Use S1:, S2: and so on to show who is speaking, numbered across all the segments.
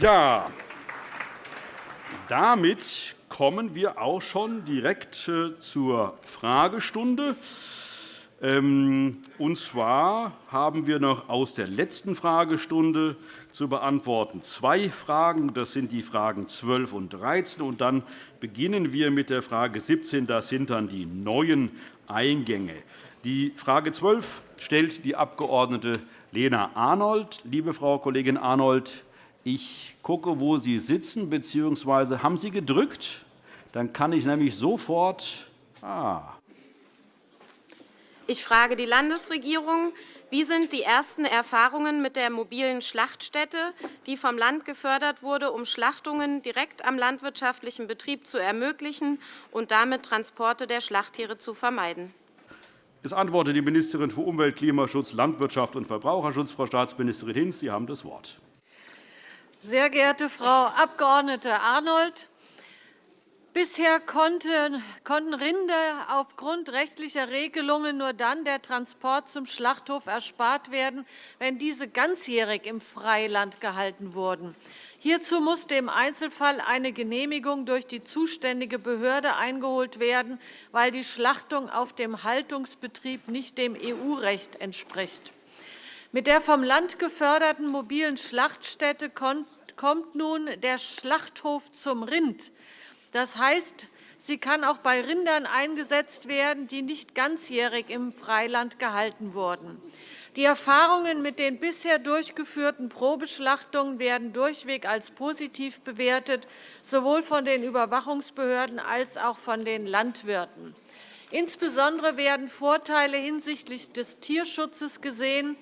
S1: Ja, damit kommen wir auch schon direkt äh, zur Fragestunde. Ähm, und zwar haben wir noch aus der letzten Fragestunde zu beantworten zwei Fragen. Das sind die Fragen 12 und 13. Und dann beginnen wir mit der Frage 17. Das sind dann die neuen Eingänge. Die Frage 12 stellt die Abg. Lena Arnold. Liebe Frau Kollegin Arnold, ich gucke, wo Sie sitzen, bzw. haben Sie gedrückt? Dann kann ich nämlich sofort. Ah.
S2: Ich frage die Landesregierung, wie sind die ersten Erfahrungen mit der mobilen Schlachtstätte, die vom Land gefördert wurde, um Schlachtungen direkt am landwirtschaftlichen Betrieb zu ermöglichen und damit Transporte der Schlachttiere zu vermeiden?
S1: Es antwortet die Ministerin für Umwelt, Klimaschutz, Landwirtschaft und Verbraucherschutz, Frau Staatsministerin Hinz. Sie haben das Wort.
S3: Sehr geehrte Frau Abg. Arnold, Bisher konnten Rinder aufgrund rechtlicher Regelungen nur dann der Transport zum Schlachthof erspart werden, wenn diese ganzjährig im Freiland gehalten wurden. Hierzu musste im Einzelfall eine Genehmigung durch die zuständige Behörde eingeholt werden, weil die Schlachtung auf dem Haltungsbetrieb nicht dem EU-Recht entspricht. Mit der vom Land geförderten mobilen Schlachtstätte kommt nun der Schlachthof zum Rind das heißt, sie kann auch bei Rindern eingesetzt werden, die nicht ganzjährig im Freiland gehalten wurden. Die Erfahrungen mit den bisher durchgeführten Probeschlachtungen werden durchweg als positiv bewertet, sowohl von den Überwachungsbehörden als auch von den Landwirten. Insbesondere werden Vorteile hinsichtlich des Tierschutzes gesehen.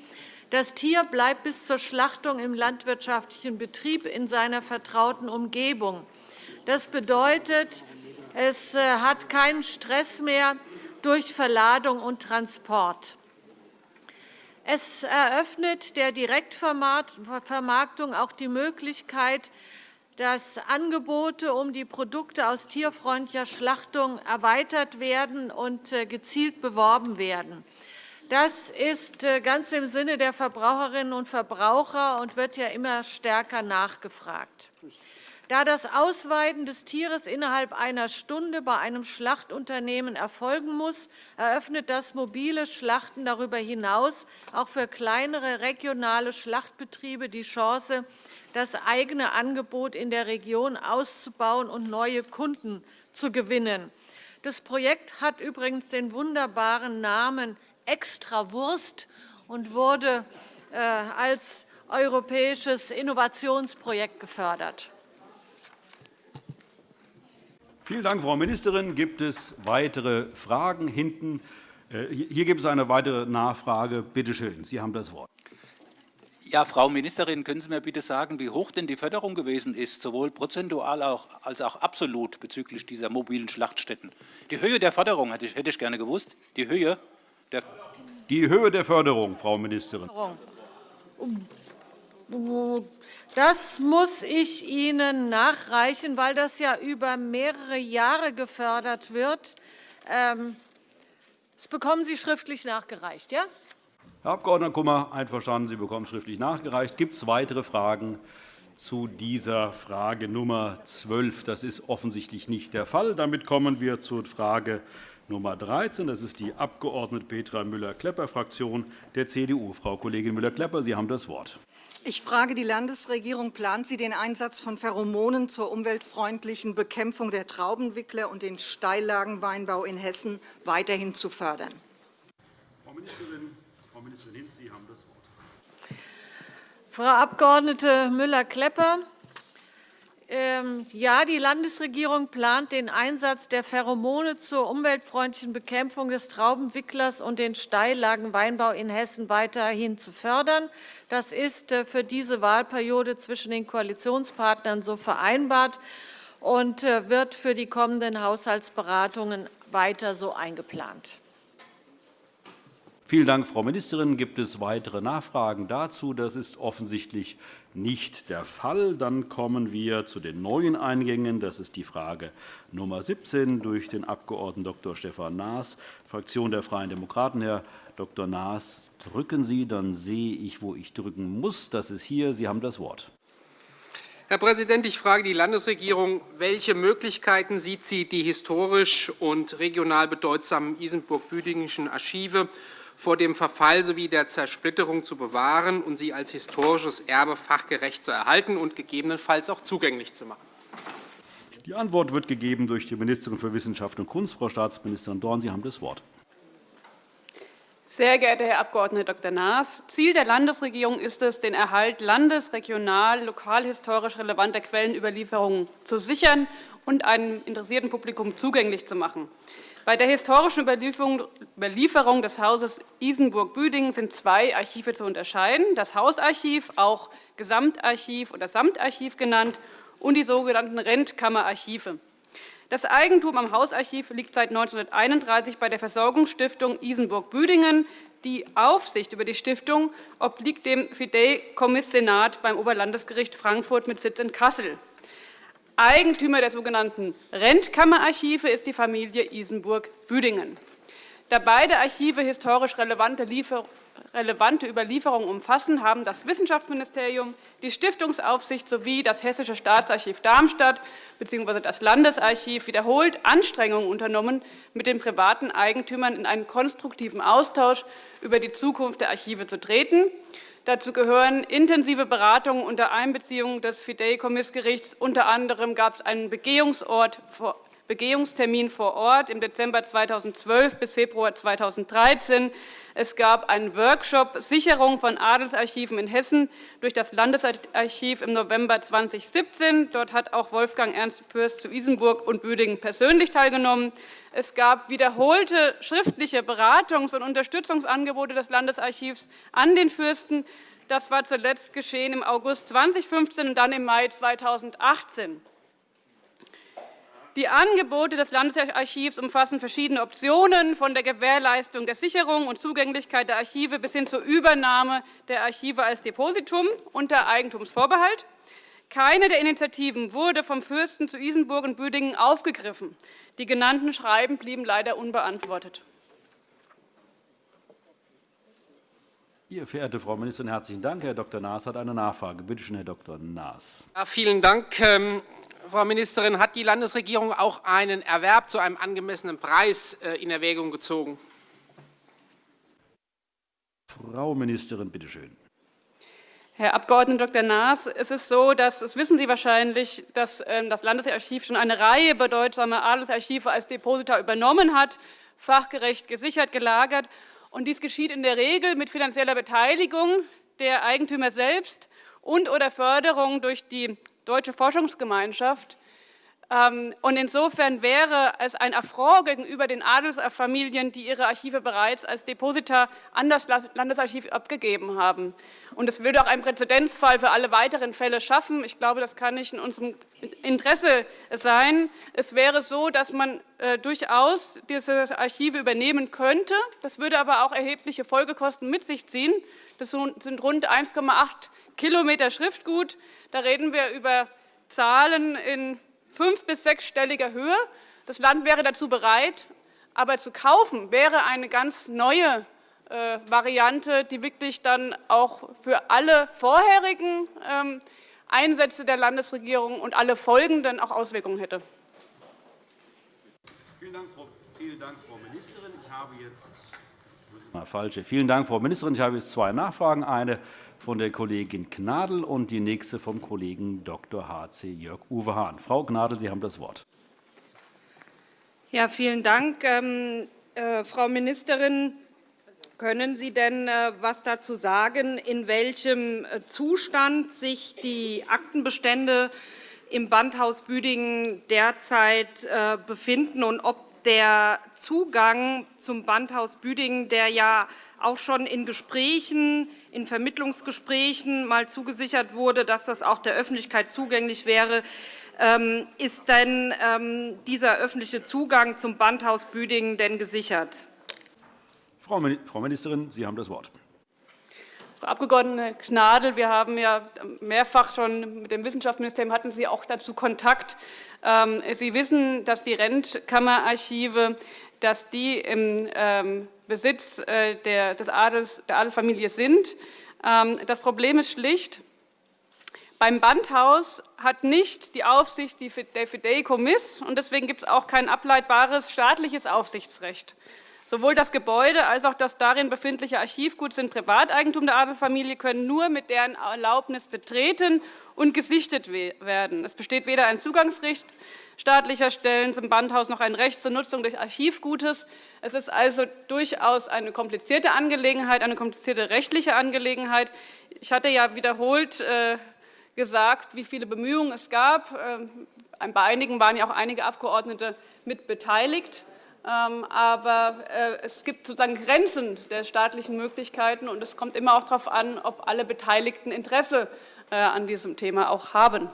S3: Das Tier bleibt bis zur Schlachtung im landwirtschaftlichen Betrieb in seiner vertrauten Umgebung. Das bedeutet, es äh, hat keinen Stress mehr durch Verladung und Transport. Es eröffnet der Direktvermarktung auch die Möglichkeit, dass Angebote um die Produkte aus tierfreundlicher Schlachtung erweitert werden und äh, gezielt beworben werden. Das ist äh, ganz im Sinne der Verbraucherinnen und Verbraucher und wird ja immer stärker nachgefragt. Da das Ausweiden des Tieres innerhalb einer Stunde bei einem Schlachtunternehmen erfolgen muss, eröffnet das mobile Schlachten darüber hinaus auch für kleinere regionale Schlachtbetriebe die Chance, das eigene Angebot in der Region auszubauen und neue Kunden zu gewinnen. Das Projekt hat übrigens den wunderbaren Namen Extrawurst und wurde äh, als europäisches Innovationsprojekt gefördert.
S1: Vielen Dank, Frau Ministerin. Gibt es weitere Fragen hinten? Äh, hier gibt es eine weitere Nachfrage. Bitte schön, Sie haben das Wort.
S4: Ja, Frau Ministerin, können Sie mir bitte sagen, wie hoch denn die Förderung gewesen ist, sowohl prozentual als auch absolut bezüglich dieser mobilen Schlachtstätten? Die Höhe der Förderung hätte ich, gerne gewusst. Die Höhe
S1: die Höhe der Förderung, Frau Ministerin.
S3: Das muss ich Ihnen nachreichen, weil das ja über mehrere Jahre gefördert wird. Ähm, das bekommen Sie schriftlich nachgereicht, ja?
S1: Herr Abg. Kummer, einverstanden. Sie bekommen schriftlich nachgereicht. Gibt es weitere Fragen zu dieser Frage Nummer 12? Das ist offensichtlich nicht der Fall. Damit kommen wir zur Frage Nummer 13. Das ist die Abg. Petra Müller-Klepper, Fraktion der CDU. Frau Kollegin Müller-Klepper, Sie haben das Wort.
S5: Ich frage die Landesregierung, plant sie den Einsatz von Pheromonen zur umweltfreundlichen Bekämpfung der Traubenwickler und den Steillagenweinbau in Hessen weiterhin zu fördern?
S1: Frau Ministerin, Frau Ministerin Hinz, Sie haben das Wort.
S3: Frau Abg. Müller-Klepper, ja, die Landesregierung plant den Einsatz der Pheromone zur umweltfreundlichen Bekämpfung des Traubenwicklers und den Steillagenweinbau in Hessen weiterhin zu fördern. Das ist äh, für diese Wahlperiode zwischen den Koalitionspartnern so vereinbart und äh, wird für die kommenden Haushaltsberatungen weiter so eingeplant.
S1: Vielen Dank, Frau Ministerin. Gibt es weitere Nachfragen dazu? Das ist offensichtlich nicht der Fall. Dann kommen wir zu den neuen Eingängen. Das ist die Frage Nummer 17 durch den Abg. Dr. Stefan Naas, Fraktion der Freien Demokraten. Herr Dr. Naas, drücken Sie, dann sehe ich, wo ich drücken muss. Das ist hier. Sie haben das Wort.
S6: Herr Präsident, ich frage die Landesregierung, welche Möglichkeiten sieht sie, die historisch und regional bedeutsamen Isenburg-Büdingenschen Archive vor dem Verfall sowie der Zersplitterung zu bewahren und sie als historisches Erbe fachgerecht zu erhalten und gegebenenfalls auch zugänglich zu machen?
S1: Die Antwort wird gegeben durch die Ministerin für Wissenschaft und Kunst. Frau Staatsministerin Dorn, Sie haben das Wort.
S7: Sehr geehrter Herr Abg. Dr. Naas, Ziel der Landesregierung ist es, den Erhalt landes-, regional-, lokalhistorisch relevanter Quellenüberlieferungen zu sichern und einem interessierten Publikum zugänglich zu machen. Bei der historischen Überlieferung des Hauses Isenburg-Büdingen sind zwei Archive zu unterscheiden, das Hausarchiv, auch Gesamtarchiv oder Samtarchiv genannt, und die sogenannten Rentkammerarchive. Das Eigentum am Hausarchiv liegt seit 1931 bei der Versorgungsstiftung Isenburg-Büdingen. Die Aufsicht über die Stiftung obliegt dem Fideikommiss-Senat beim Oberlandesgericht Frankfurt mit Sitz in Kassel. Eigentümer der sogenannten Rentkammerarchive ist die Familie Isenburg-Büdingen. Da beide Archive historisch relevante Lieferungen relevante Überlieferungen umfassen, haben das Wissenschaftsministerium, die Stiftungsaufsicht sowie das Hessische Staatsarchiv Darmstadt bzw. das Landesarchiv wiederholt Anstrengungen unternommen, mit den privaten Eigentümern in einen konstruktiven Austausch über die Zukunft der Archive zu treten. Dazu gehören intensive Beratungen unter Einbeziehung des Fideikommissgerichts. Unter anderem gab es einen Begehungsort Begehungstermin vor Ort im Dezember 2012 bis Februar 2013. Es gab einen Workshop Sicherung von Adelsarchiven in Hessen durch das Landesarchiv im November 2017. Dort hat auch Wolfgang Ernst Fürst zu Isenburg und Büdingen persönlich teilgenommen. Es gab wiederholte schriftliche Beratungs- und Unterstützungsangebote des Landesarchivs an den Fürsten. Das war zuletzt geschehen im August 2015 und dann im Mai 2018. Die Angebote des Landesarchivs umfassen verschiedene Optionen, von der Gewährleistung der Sicherung und Zugänglichkeit der Archive bis hin zur Übernahme der Archive als Depositum unter Eigentumsvorbehalt. Keine der Initiativen wurde vom Fürsten zu Isenburg und Büdingen aufgegriffen. Die genannten Schreiben blieben leider unbeantwortet.
S1: Ihr verehrte Frau Ministerin, herzlichen Dank. Herr Dr. Naas hat eine Nachfrage. Bitte schön, Herr Dr. Naas.
S6: Ja, vielen Dank. Frau Ministerin, hat die Landesregierung auch einen Erwerb zu einem angemessenen Preis äh, in Erwägung gezogen?
S1: Frau Ministerin, bitte schön.
S7: Herr Abg. Dr. Naas, es ist so, dass, das wissen Sie wahrscheinlich, dass ähm, das Landesarchiv schon eine Reihe bedeutsamer Adelsarchive als Deposita übernommen hat, fachgerecht gesichert, gelagert. Und dies geschieht in der Regel mit finanzieller Beteiligung der Eigentümer selbst und oder Förderung durch die Deutsche Forschungsgemeinschaft. Ähm, und insofern wäre es ein Affront gegenüber den Adelsfamilien, die ihre Archive bereits als Deposita an das Landesarchiv abgegeben haben. Und es würde auch einen Präzedenzfall für alle weiteren Fälle schaffen. Ich glaube, das kann nicht in unserem Interesse sein. Es wäre so, dass man äh, durchaus diese Archive übernehmen könnte. Das würde aber auch erhebliche Folgekosten mit sich ziehen. Das sind rund 1,8 Kilometer Schriftgut. Da reden wir über Zahlen in fünf- bis sechsstelliger Höhe. Das Land wäre dazu bereit, aber zu kaufen wäre eine ganz neue äh, Variante, die wirklich dann auch für alle vorherigen ähm, Einsätze der Landesregierung und alle folgenden auch Auswirkungen hätte.
S1: Vielen Dank, Frau, vielen Dank, Frau Ministerin. Ich habe jetzt falsche. Vielen Dank, Frau Ministerin. Ich habe jetzt zwei Nachfragen. Eine von der Kollegin Gnadl und die nächste vom Kollegen Dr. H.C. Jörg-Uwe Hahn. Frau Gnadl, Sie haben das Wort.
S8: Ja, vielen Dank. Ähm, äh, Frau Ministerin, können Sie denn äh, was dazu sagen, in welchem äh, Zustand sich die Aktenbestände im Bandhaus Büdingen derzeit äh, befinden und ob der Zugang zum Bandhaus Büdingen, der ja auch schon in Gesprächen, in Vermittlungsgesprächen mal zugesichert wurde, dass das auch der Öffentlichkeit zugänglich wäre, ähm, ist denn ähm, dieser öffentliche Zugang zum Bandhaus Büdingen denn gesichert?
S1: Frau Ministerin, Sie haben das Wort.
S7: Frau Abg. Gnadl, wir haben ja mehrfach schon mit dem Wissenschaftsministerium hatten Sie auch dazu Kontakt. Ähm, Sie wissen, dass die Rentkammerarchive dass die im ähm, Besitz äh, der, des Adels, der Adelsfamilie sind. Ähm, das Problem ist schlicht, Beim Bandhaus hat nicht die Aufsicht der Fideikommiss, und deswegen gibt es auch kein ableitbares staatliches Aufsichtsrecht. Sowohl das Gebäude als auch das darin befindliche Archivgut sind Privateigentum der Adelsfamilie, können nur mit deren Erlaubnis betreten und gesichtet werden. Es besteht weder ein Zugangsrecht staatlicher Stellen zum Bandhaus noch ein Recht zur Nutzung des Archivgutes. Es ist also durchaus eine komplizierte Angelegenheit, eine komplizierte rechtliche Angelegenheit. Ich hatte ja wiederholt äh, gesagt, wie viele Bemühungen es gab. Ähm, bei einigen waren ja auch einige Abgeordnete mit beteiligt. Ähm, aber äh, es gibt sozusagen Grenzen der staatlichen Möglichkeiten, und es kommt immer auch darauf an, ob alle Beteiligten Interesse äh, an diesem Thema auch haben.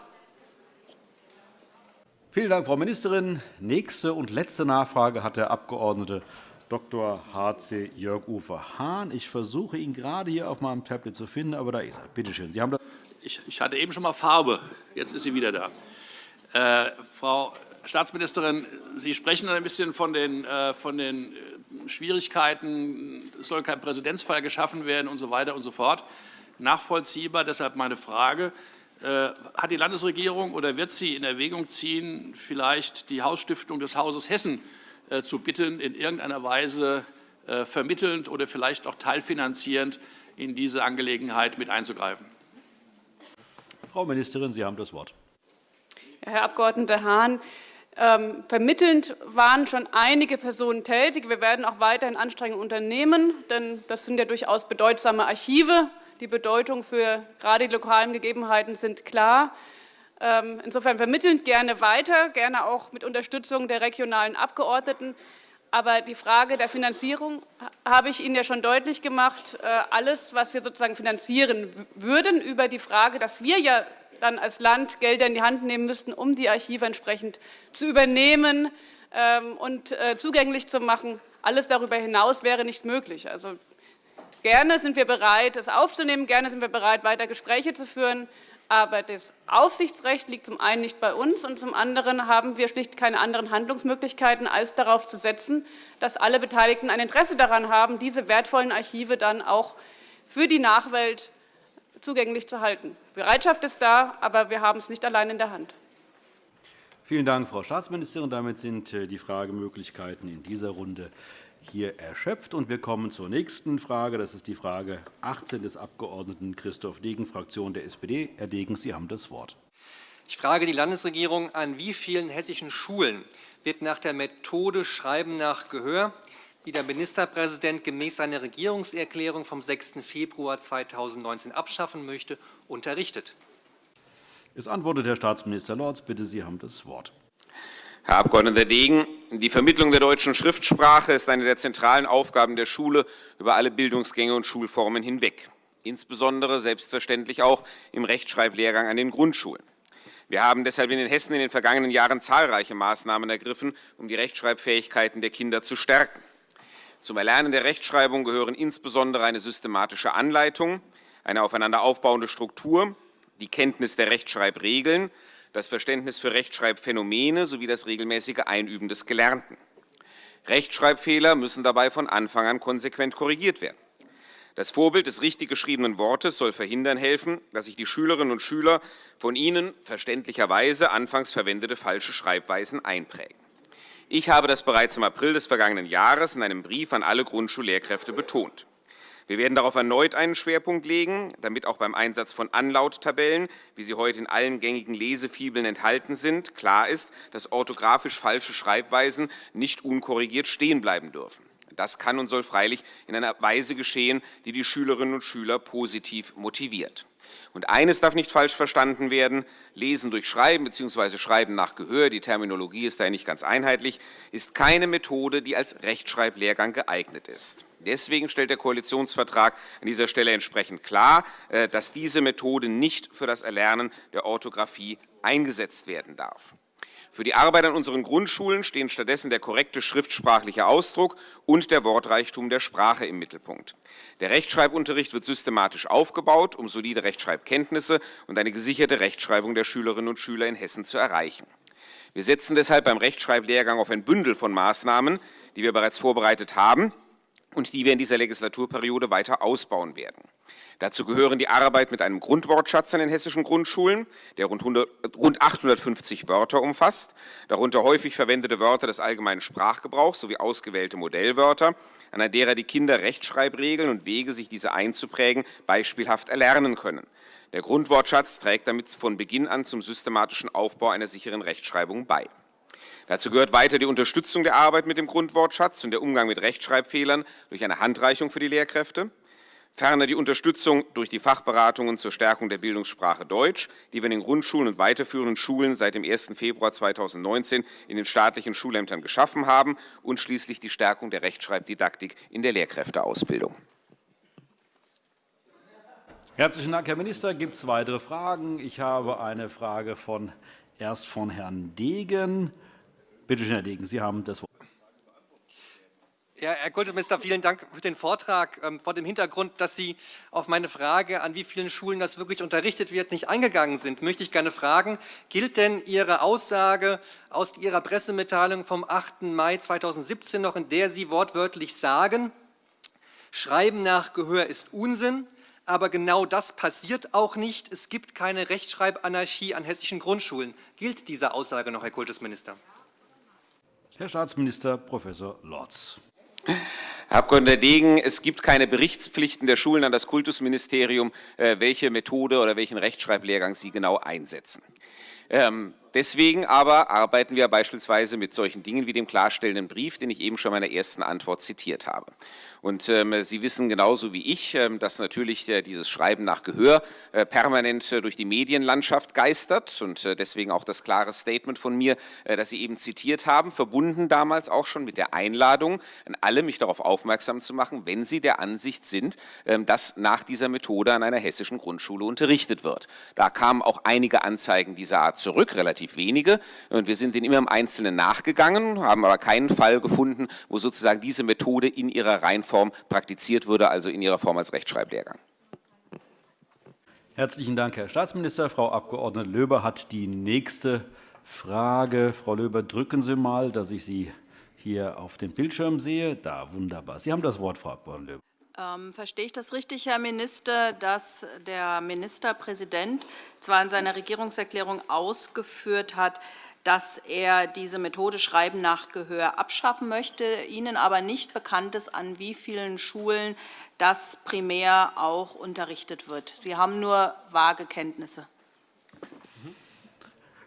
S1: Vielen Dank, Frau Ministerin. Nächste und letzte Nachfrage hat der Abg. Dr. H.C. Jörg-Uwe Hahn. Ich versuche ihn gerade hier auf meinem Tablet zu finden, aber da ist er. Bitte schön. Sie haben
S9: ich, hatte eben schon mal Farbe, jetzt ist sie wieder da. Äh, Frau Staatsministerin, Sie sprechen ein bisschen von den, äh, von den äh, Schwierigkeiten, es soll kein Präzedenzfall geschaffen werden und so weiter und so fort. Nachvollziehbar, deshalb meine Frage. Äh, hat die Landesregierung oder wird sie in Erwägung ziehen, vielleicht die Hausstiftung des Hauses Hessen äh, zu bitten, in irgendeiner Weise äh, vermittelnd oder vielleicht auch teilfinanzierend in diese Angelegenheit mit einzugreifen?
S1: Frau Ministerin, Sie haben das Wort.
S7: Herr Abg. Hahn, ähm, vermittelnd waren schon einige Personen tätig. Wir werden auch weiterhin Anstrengungen unternehmen, denn das sind ja durchaus bedeutsame Archive. Die Bedeutung für gerade die lokalen Gegebenheiten sind klar. Ähm, insofern vermittelnd gerne weiter, gerne auch mit Unterstützung der regionalen Abgeordneten. Aber die Frage der Finanzierung habe ich Ihnen ja schon deutlich gemacht. Äh, alles, was wir sozusagen finanzieren würden, über die Frage, dass wir ja dann als Land Gelder in die Hand nehmen müssten, um die Archive entsprechend zu übernehmen ähm, und äh, zugänglich zu machen. Alles darüber hinaus wäre nicht möglich. Also gerne sind wir bereit, es aufzunehmen, gerne sind wir bereit, weiter Gespräche zu führen. Aber das Aufsichtsrecht liegt zum einen nicht bei uns und zum anderen haben wir schlicht keine anderen Handlungsmöglichkeiten, als darauf zu setzen, dass alle Beteiligten ein Interesse daran haben, diese wertvollen Archive dann auch für die Nachwelt zugänglich zu halten. Bereitschaft ist da, aber wir haben es nicht allein in der Hand.
S1: Vielen Dank, Frau Staatsministerin. Damit sind äh, die Fragemöglichkeiten in dieser Runde hier erschöpft. wir kommen zur nächsten Frage. Das ist die Frage 18 des Abg. Christoph Degen, Fraktion der SPD. Herr Degen, Sie haben das Wort.
S10: Ich frage die Landesregierung, an wie vielen hessischen Schulen wird nach der Methode Schreiben nach Gehör die der Ministerpräsident gemäß seiner Regierungserklärung vom 6. Februar 2019 abschaffen möchte, unterrichtet.
S1: Es antwortet Herr Staatsminister Lorz. Bitte, Sie haben das Wort.
S11: Herr Abg. Degen, die Vermittlung der deutschen Schriftsprache ist eine der zentralen Aufgaben der Schule über alle Bildungsgänge und Schulformen hinweg, insbesondere selbstverständlich auch im Rechtschreiblehrgang an den Grundschulen. Wir haben deshalb in den Hessen in den vergangenen Jahren zahlreiche Maßnahmen ergriffen, um die Rechtschreibfähigkeiten der Kinder zu stärken. Zum Erlernen der Rechtschreibung gehören insbesondere eine systematische Anleitung, eine aufeinander aufbauende Struktur, die Kenntnis der Rechtschreibregeln, das Verständnis für Rechtschreibphänomene sowie das regelmäßige Einüben des Gelernten. Rechtschreibfehler müssen dabei von Anfang an konsequent korrigiert werden. Das Vorbild des richtig geschriebenen Wortes soll verhindern helfen, dass sich die Schülerinnen und Schüler von ihnen verständlicherweise anfangs verwendete falsche Schreibweisen einprägen. Ich habe das bereits im April des vergangenen Jahres in einem Brief an alle Grundschullehrkräfte betont. Wir werden darauf erneut einen Schwerpunkt legen, damit auch beim Einsatz von Anlauttabellen, wie sie heute in allen gängigen Lesefibeln enthalten sind, klar ist, dass orthografisch falsche Schreibweisen nicht unkorrigiert stehen bleiben dürfen. Das kann und soll freilich in einer Weise geschehen, die die Schülerinnen und Schüler positiv motiviert. Und eines darf nicht falsch verstanden werden, Lesen durch Schreiben bzw. Schreiben nach Gehör, die Terminologie ist da nicht ganz einheitlich, ist keine Methode, die als Rechtschreiblehrgang geeignet ist. Deswegen stellt der Koalitionsvertrag an dieser Stelle entsprechend klar, äh, dass diese Methode nicht für das Erlernen der Orthographie eingesetzt werden darf. Für die Arbeit an unseren Grundschulen stehen stattdessen der korrekte schriftsprachliche Ausdruck und der Wortreichtum der Sprache im Mittelpunkt. Der Rechtschreibunterricht wird systematisch aufgebaut, um solide Rechtschreibkenntnisse und eine gesicherte Rechtschreibung der Schülerinnen und Schüler in Hessen zu erreichen. Wir setzen deshalb beim Rechtschreiblehrgang auf ein Bündel von Maßnahmen, die wir bereits vorbereitet haben und die wir in dieser Legislaturperiode weiter ausbauen werden. Dazu gehören die Arbeit mit einem Grundwortschatz an den hessischen Grundschulen, der rund, 100, rund 850 Wörter umfasst, darunter häufig verwendete Wörter des allgemeinen Sprachgebrauchs sowie ausgewählte Modellwörter, an derer die Kinder Rechtschreibregeln und Wege, sich diese einzuprägen, beispielhaft erlernen können. Der Grundwortschatz trägt damit von Beginn an zum systematischen Aufbau einer sicheren Rechtschreibung bei. Dazu gehört weiter die Unterstützung der Arbeit mit dem Grundwortschatz und der Umgang mit Rechtschreibfehlern durch eine Handreichung für die Lehrkräfte. Ferner die Unterstützung durch die Fachberatungen zur Stärkung der Bildungssprache Deutsch, die wir in den Grundschulen und weiterführenden Schulen seit dem 1. Februar 2019 in den staatlichen Schulämtern geschaffen haben und schließlich die Stärkung der Rechtschreibdidaktik in der Lehrkräfteausbildung.
S1: Herzlichen Dank, Herr Minister. Gibt es weitere Fragen? Ich habe eine Frage von, erst von Herrn Degen. Bitte schön, Herr Degen, Sie haben das Wort.
S10: Ja, Herr Kultusminister, vielen Dank für den Vortrag. Ähm, vor dem Hintergrund, dass Sie auf meine Frage, an wie vielen Schulen das wirklich unterrichtet wird, nicht eingegangen sind, möchte ich gerne fragen, gilt denn Ihre Aussage aus Ihrer Pressemitteilung vom 8. Mai 2017 noch, in der Sie wortwörtlich sagen, Schreiben nach Gehör ist Unsinn, aber genau das passiert auch nicht. Es gibt keine Rechtschreibanarchie an hessischen Grundschulen. Gilt diese Aussage noch, Herr Kultusminister?
S1: Herr Staatsminister Prof. Lorz.
S11: Herr Abg. Degen, es gibt keine Berichtspflichten der Schulen an das Kultusministerium, äh, welche Methode oder welchen Rechtschreiblehrgang sie genau einsetzen. Ähm, deswegen aber arbeiten wir beispielsweise mit solchen Dingen wie dem klarstellenden Brief, den ich eben schon in meiner ersten Antwort zitiert habe. Und ähm, Sie wissen genauso wie ich, ähm, dass natürlich äh, dieses Schreiben nach Gehör äh, permanent äh, durch die Medienlandschaft geistert und äh, deswegen auch das klare Statement von mir, äh, das Sie eben zitiert haben, verbunden damals auch schon mit der Einladung an alle, mich darauf aufmerksam zu machen, wenn Sie der Ansicht sind, ähm, dass nach dieser Methode an einer hessischen Grundschule unterrichtet wird. Da kamen auch einige Anzeigen dieser Art zurück, relativ wenige, und wir sind denen immer im Einzelnen nachgegangen, haben aber keinen Fall gefunden, wo sozusagen diese Methode in ihrer Reihenfolge Form praktiziert würde, also in ihrer Form als Rechtschreiblehrgang.
S1: Herzlichen Dank, Herr Staatsminister. Frau Abg. Löber hat die nächste Frage. Frau Löber, drücken Sie mal, dass ich Sie hier auf dem Bildschirm sehe. Da, wunderbar. Sie haben das Wort, Frau Abg. Löber.
S12: Ähm, verstehe ich das richtig, Herr Minister, dass der Ministerpräsident zwar in seiner Regierungserklärung ausgeführt hat, dass er diese Methode Schreiben nach Gehör abschaffen möchte, Ihnen aber nicht bekannt ist, an wie vielen Schulen das primär auch unterrichtet wird. Sie haben nur vage Kenntnisse.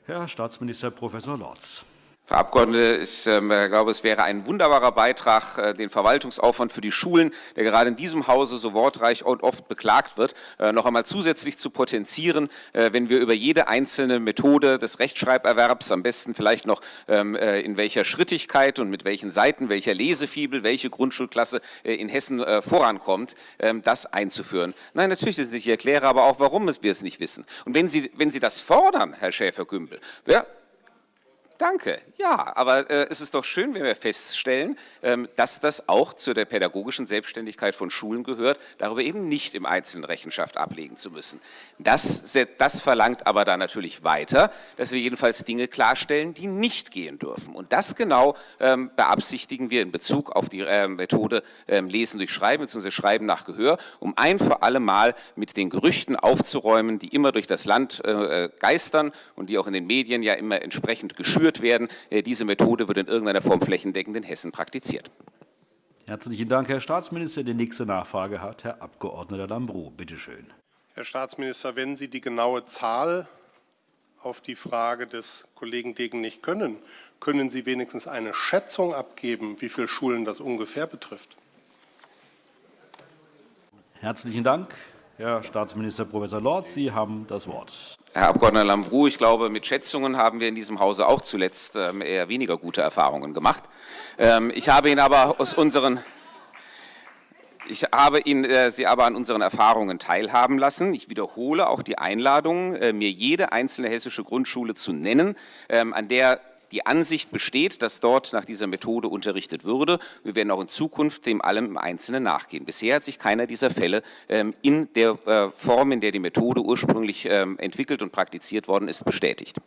S1: Herr Staatsminister Prof. Lorz.
S11: Frau Abgeordnete, ich äh, glaube, es wäre ein wunderbarer Beitrag, äh, den Verwaltungsaufwand für die Schulen, der gerade in diesem Hause so wortreich und oft beklagt wird, äh, noch einmal zusätzlich zu potenzieren, wenn wir über jede einzelne Methode des Rechtschreiberwerbs, am besten vielleicht noch ähm, äh, in welcher Schrittigkeit und mit welchen Seiten, welcher Lesefibel, welche Grundschulklasse in Hessen vorankommt, ähm, das einzuführen. Nein, natürlich ist es nicht. Ich erkläre aber auch, warum wir es nicht wissen. Und wenn Sie, wenn Sie das fordern, Herr Schäfer-Gümbel, ja, Danke. Ja, aber äh, es ist doch schön, wenn wir feststellen, ähm, dass das auch zu der pädagogischen Selbstständigkeit von Schulen gehört, darüber eben nicht im Einzelnen Rechenschaft ablegen zu müssen. Das, das verlangt aber dann natürlich weiter, dass wir jedenfalls Dinge klarstellen, die nicht gehen dürfen. Und das genau ähm, beabsichtigen wir in Bezug auf die äh, Methode ähm, Lesen durch Schreiben bzw. Schreiben nach Gehör, um ein für alle Mal mit den Gerüchten aufzuräumen, die immer durch das Land äh, geistern und die auch in den Medien ja immer entsprechend geschürt geführt werden. Äh, diese Methode wird in irgendeiner Form flächendeckend in Hessen praktiziert.
S1: Herzlichen Dank, Herr Staatsminister. Die nächste Nachfrage hat Herr Abg. Lambrou. Bitte schön.
S13: Herr Staatsminister, wenn Sie die genaue Zahl auf die Frage des Kollegen Degen nicht können, können Sie wenigstens eine Schätzung abgeben, wie viele Schulen das ungefähr betrifft?
S1: Herzlichen Dank, Herr Staatsminister Prof. Lorz. Sie haben das Wort.
S11: Herr Abg. Lambrou, ich glaube, mit Schätzungen haben wir in diesem Hause auch zuletzt ähm, eher weniger gute Erfahrungen gemacht. Ähm, ich habe Ihnen aber aus unseren ich habe Ihnen, äh, Sie aber an unseren Erfahrungen teilhaben lassen. Ich wiederhole auch die Einladung, äh, mir jede einzelne hessische Grundschule zu nennen, ähm, an der die Ansicht besteht, dass dort nach dieser Methode unterrichtet würde. Wir werden auch in Zukunft dem allem im Einzelnen nachgehen. Bisher hat sich keiner dieser Fälle ähm, in der äh, Form, in der die Methode ursprünglich ähm, entwickelt und praktiziert worden ist, bestätigt.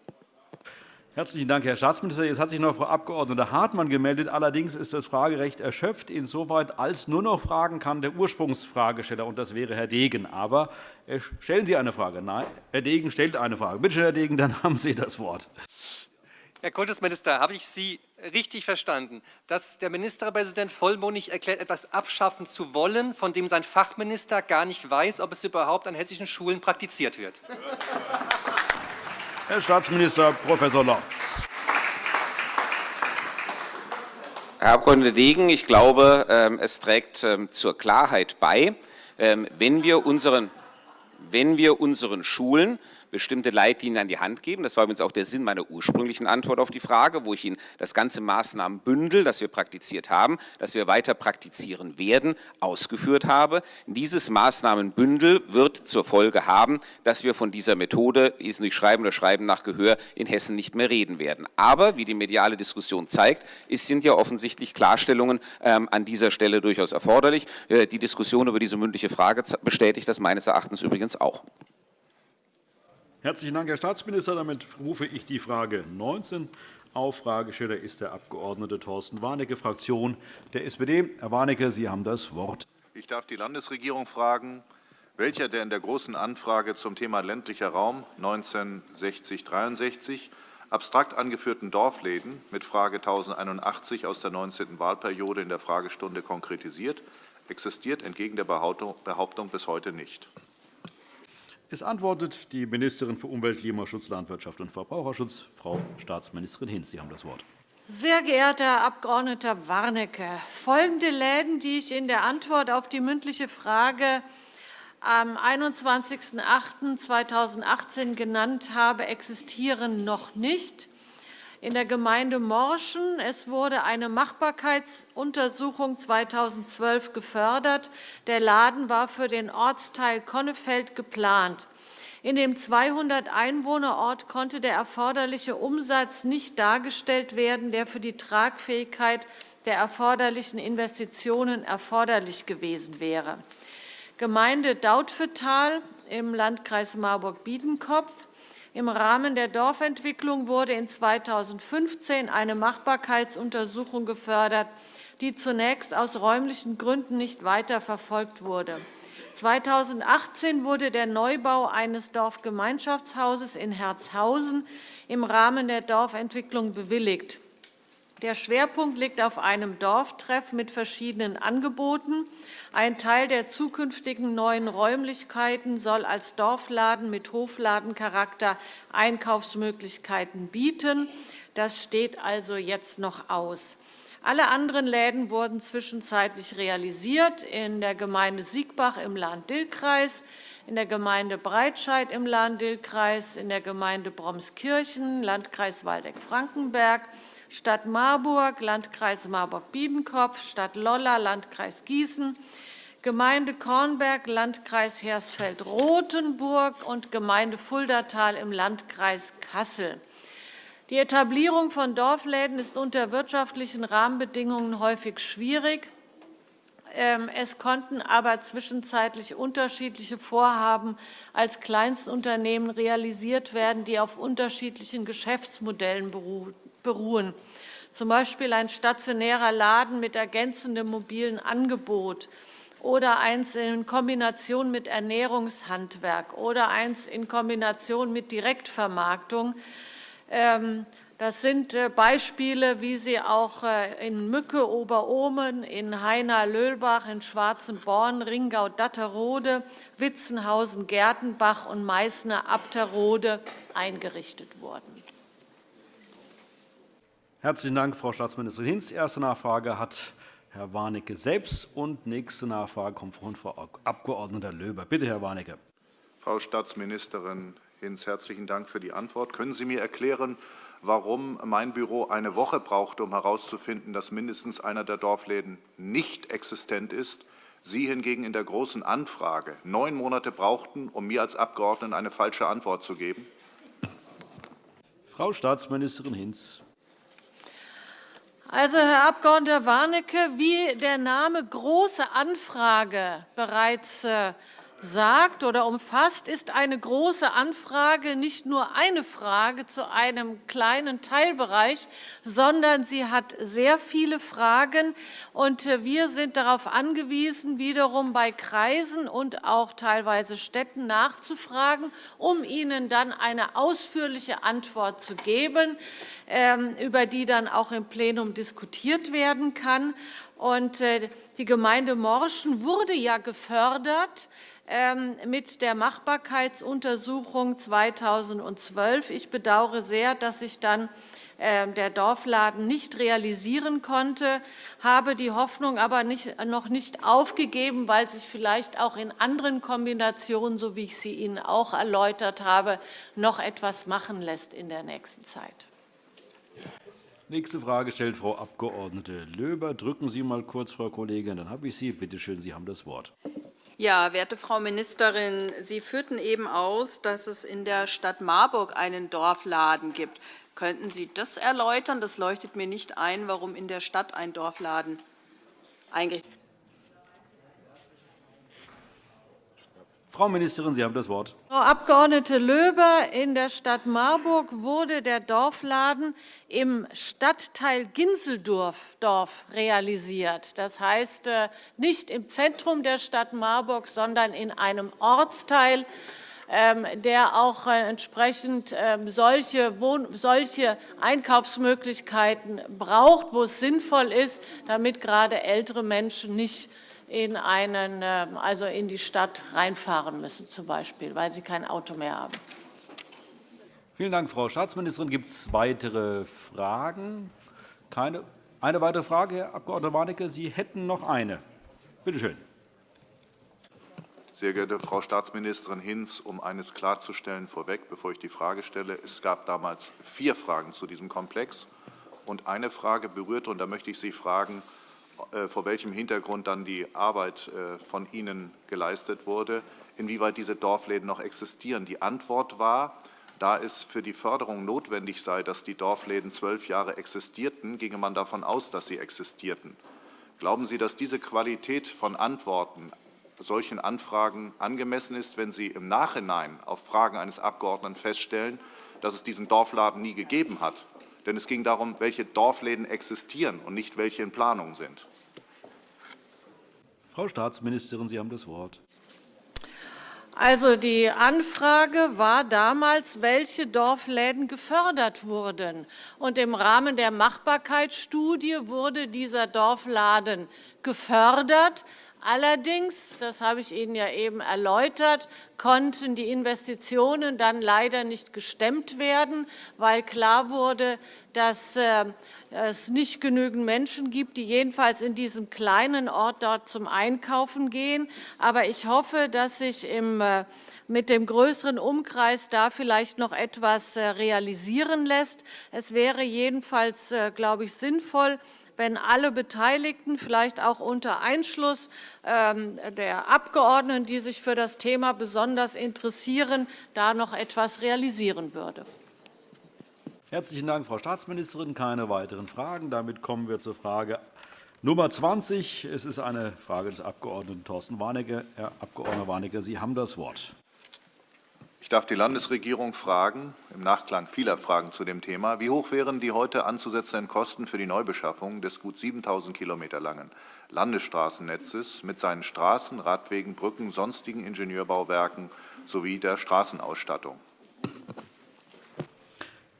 S1: Herzlichen Dank, Herr Staatsminister. Jetzt hat sich noch Frau Abg. Hartmann gemeldet. Allerdings ist das Fragerecht erschöpft, insoweit als nur noch fragen kann der Ursprungsfragesteller, und das wäre Herr Degen. Aber äh, stellen Sie eine Frage. Nein, Herr Degen stellt eine Frage. Bitte schön, Herr Degen, dann haben Sie das Wort.
S10: Herr Kultusminister, habe ich Sie richtig verstanden, dass der Ministerpräsident vollmundig erklärt, etwas abschaffen zu wollen, von dem sein Fachminister gar nicht weiß, ob es überhaupt an hessischen Schulen praktiziert wird?
S1: Herr Staatsminister Prof. Lorz.
S11: Herr Abg. Degen, ich glaube, ähm, es trägt ähm, zur Klarheit bei, ähm, wenn wir unseren, wenn wir unseren Schulen bestimmte Leitlinien an die Hand geben. Das war übrigens auch der Sinn meiner ursprünglichen Antwort auf die Frage, wo ich Ihnen das ganze Maßnahmenbündel, das wir praktiziert haben, das wir weiter praktizieren werden, ausgeführt habe. Dieses Maßnahmenbündel wird zur Folge haben, dass wir von dieser Methode, ist nicht Schreiben oder Schreiben nach Gehör, in Hessen nicht mehr reden werden. Aber, wie die mediale Diskussion zeigt, es sind ja offensichtlich Klarstellungen ähm, an dieser Stelle durchaus erforderlich. Äh, die Diskussion über diese mündliche Frage bestätigt das meines Erachtens übrigens auch.
S1: Herzlichen Dank, Herr Staatsminister. Damit rufe ich die Frage 19 auf. Fragesteller ist der Abg. Thorsten Warnecke, Fraktion der SPD. Herr Warnecke, Sie haben das Wort.
S14: Ich darf die Landesregierung fragen, welcher der in der Großen Anfrage zum Thema ländlicher Raum 1960-63 abstrakt angeführten Dorfläden mit Frage 1081 aus der 19. Wahlperiode in der Fragestunde konkretisiert, existiert entgegen der Behauptung bis heute nicht.
S1: Es antwortet die Ministerin für Umwelt, Klimaschutz, Landwirtschaft und Verbraucherschutz, Frau Staatsministerin Hinz. Sie haben das Wort.
S3: Sehr geehrter Herr Abg. Warnecke, folgende Läden, die ich in der Antwort auf die mündliche Frage am 21.08.2018 genannt habe, existieren noch nicht in der Gemeinde Morschen. Es wurde eine Machbarkeitsuntersuchung 2012 gefördert. Der Laden war für den Ortsteil Konnefeld geplant. In dem 200-Einwohner-Ort konnte der erforderliche Umsatz nicht dargestellt werden, der für die Tragfähigkeit der erforderlichen Investitionen erforderlich gewesen wäre. Gemeinde Dautphetal im Landkreis Marburg-Biedenkopf im Rahmen der Dorfentwicklung wurde in 2015 eine Machbarkeitsuntersuchung gefördert, die zunächst aus räumlichen Gründen nicht weiter verfolgt wurde. 2018 wurde der Neubau eines Dorfgemeinschaftshauses in Herzhausen im Rahmen der Dorfentwicklung bewilligt. Der Schwerpunkt liegt auf einem Dorftreff mit verschiedenen Angeboten. Ein Teil der zukünftigen neuen Räumlichkeiten soll als Dorfladen mit Hofladencharakter Einkaufsmöglichkeiten bieten. Das steht also jetzt noch aus. Alle anderen Läden wurden zwischenzeitlich realisiert in der Gemeinde Siegbach im Lahn-Dill-Kreis, in der Gemeinde Breitscheid im Lahn-Dill-Kreis, in der Gemeinde Bromskirchen, Landkreis Waldeck-Frankenberg, Stadt Marburg, Landkreis Marburg-Biedenkopf, Stadt Lolla, Landkreis Gießen, Gemeinde Kornberg, Landkreis Hersfeld-Rotenburg und Gemeinde Fuldatal im Landkreis Kassel. Die Etablierung von Dorfläden ist unter wirtschaftlichen Rahmenbedingungen häufig schwierig. Ähm, es konnten aber zwischenzeitlich unterschiedliche Vorhaben als Kleinstunternehmen realisiert werden, die auf unterschiedlichen Geschäftsmodellen beruhen, z. B. ein stationärer Laden mit ergänzendem mobilen Angebot oder eins in Kombination mit Ernährungshandwerk oder eins in Kombination mit Direktvermarktung. Ähm, das sind äh, Beispiele, wie sie auch äh, in Mücke, Oberohmen, in Heiner-Löhlbach, in Schwarzenborn, Ringau-Datterode, Witzenhausen, Gertenbach und Meißner-Abterode eingerichtet wurden.
S1: Herzlichen Dank, Frau Staatsministerin Hinz. Erste Nachfrage hat Herr Warnecke selbst. Und nächste Nachfrage kommt von Frau Abg. Löber. Bitte, Herr Warnecke.
S14: Frau Staatsministerin Hinz, herzlichen Dank für die Antwort. Können Sie mir erklären, warum mein Büro eine Woche brauchte, um herauszufinden, dass mindestens einer der Dorfläden nicht existent ist, Sie hingegen in der Großen Anfrage neun Monate brauchten, um mir als Abgeordneten eine falsche Antwort zu geben?
S1: Frau Staatsministerin Hinz.
S3: Also, Herr Abg. Warnecke, wie der Name Große Anfrage bereits äh, sagt oder umfasst, ist eine große Anfrage nicht nur eine Frage zu einem kleinen Teilbereich, sondern sie hat sehr viele Fragen. Und äh, wir sind darauf angewiesen, wiederum bei Kreisen und auch teilweise Städten nachzufragen, um ihnen dann eine ausführliche Antwort zu geben, ähm, über die dann auch im Plenum diskutiert werden kann. Und äh, die Gemeinde Morschen wurde ja gefördert mit der Machbarkeitsuntersuchung 2012. Ich bedauere sehr, dass sich dann ähm, der Dorfladen nicht realisieren konnte, habe die Hoffnung aber nicht, noch nicht aufgegeben, weil sich vielleicht auch in anderen Kombinationen, so wie ich sie Ihnen auch erläutert habe, noch etwas machen lässt in der nächsten Zeit.
S1: Nächste Frage stellt Frau Abg. Löber. Drücken Sie mal kurz, Frau Kollegin, dann habe ich Sie. Bitte schön, Sie haben das Wort.
S12: Ja, werte Frau Ministerin, Sie führten eben aus, dass es in der Stadt Marburg einen Dorfladen gibt. Könnten Sie das erläutern? Das leuchtet mir nicht ein, warum in der Stadt ein Dorfladen eingerichtet wird.
S1: Frau Ministerin, Sie haben das Wort.
S3: Frau Abg. Löber, in der Stadt Marburg wurde der Dorfladen im Stadtteil Ginseldorf realisiert. Das heißt, äh, nicht im Zentrum der Stadt Marburg, sondern in einem Ortsteil, ähm, der auch äh, entsprechend ähm, solche, Einkaufsmöglichkeiten braucht, wo es sinnvoll ist, damit gerade ältere Menschen nicht in, einen, ähm, also in die Stadt reinfahren müssen, zum Beispiel, weil sie kein Auto mehr haben.
S1: Vielen Dank, Frau Staatsministerin. Gibt es weitere Fragen? Keine. Eine weitere Frage, Herr Abg. Warnecke. Sie hätten noch eine. Bitte schön.
S14: Sehr geehrte Frau Staatsministerin Hinz, um eines klarzustellen vorweg, bevor ich die Frage stelle, es gab damals vier Fragen zu diesem Komplex und eine Frage berührte, und da möchte ich Sie fragen, vor welchem Hintergrund dann die Arbeit äh, von Ihnen geleistet wurde, inwieweit diese Dorfläden noch existieren. Die Antwort war, da es für die Förderung notwendig sei, dass die Dorfläden zwölf Jahre existierten, ginge man davon aus, dass sie existierten. Glauben Sie, dass diese Qualität von Antworten solchen Anfragen angemessen ist, wenn Sie im Nachhinein auf Fragen eines Abgeordneten feststellen, dass es diesen Dorfladen nie gegeben hat? Denn es ging darum, welche Dorfläden existieren und nicht welche in Planung sind.
S1: Frau Staatsministerin, Sie haben das Wort.
S3: Also die Anfrage war damals, welche Dorfläden gefördert wurden. Und im Rahmen der Machbarkeitsstudie wurde dieser Dorfladen gefördert. Allerdings, das habe ich Ihnen ja eben erläutert, konnten die Investitionen dann leider nicht gestemmt werden, weil klar wurde, dass äh, es nicht genügend Menschen gibt, die jedenfalls in diesem kleinen Ort dort zum Einkaufen gehen. Aber ich hoffe, dass sich im, äh, mit dem größeren Umkreis da vielleicht noch etwas äh, realisieren lässt. Es wäre jedenfalls, glaube ich, sinnvoll, wenn alle Beteiligten, vielleicht auch unter Einschluss ähm, der Abgeordneten, die sich für das Thema besonders interessieren, da noch etwas realisieren würde.
S1: Herzlichen Dank, Frau Staatsministerin. Keine weiteren Fragen. Damit kommen wir zur Frage Nummer 20. Es ist eine Frage des Abg. Thorsten Warnecke. Herr Abg. Warnecke, Sie haben das Wort.
S14: Ich darf die Landesregierung fragen, im Nachklang vieler Fragen zu dem Thema, wie hoch wären die heute anzusetzenden Kosten für die Neubeschaffung des gut 7.000 Kilometer langen Landesstraßennetzes mit seinen Straßen, Radwegen, Brücken, sonstigen Ingenieurbauwerken sowie der Straßenausstattung?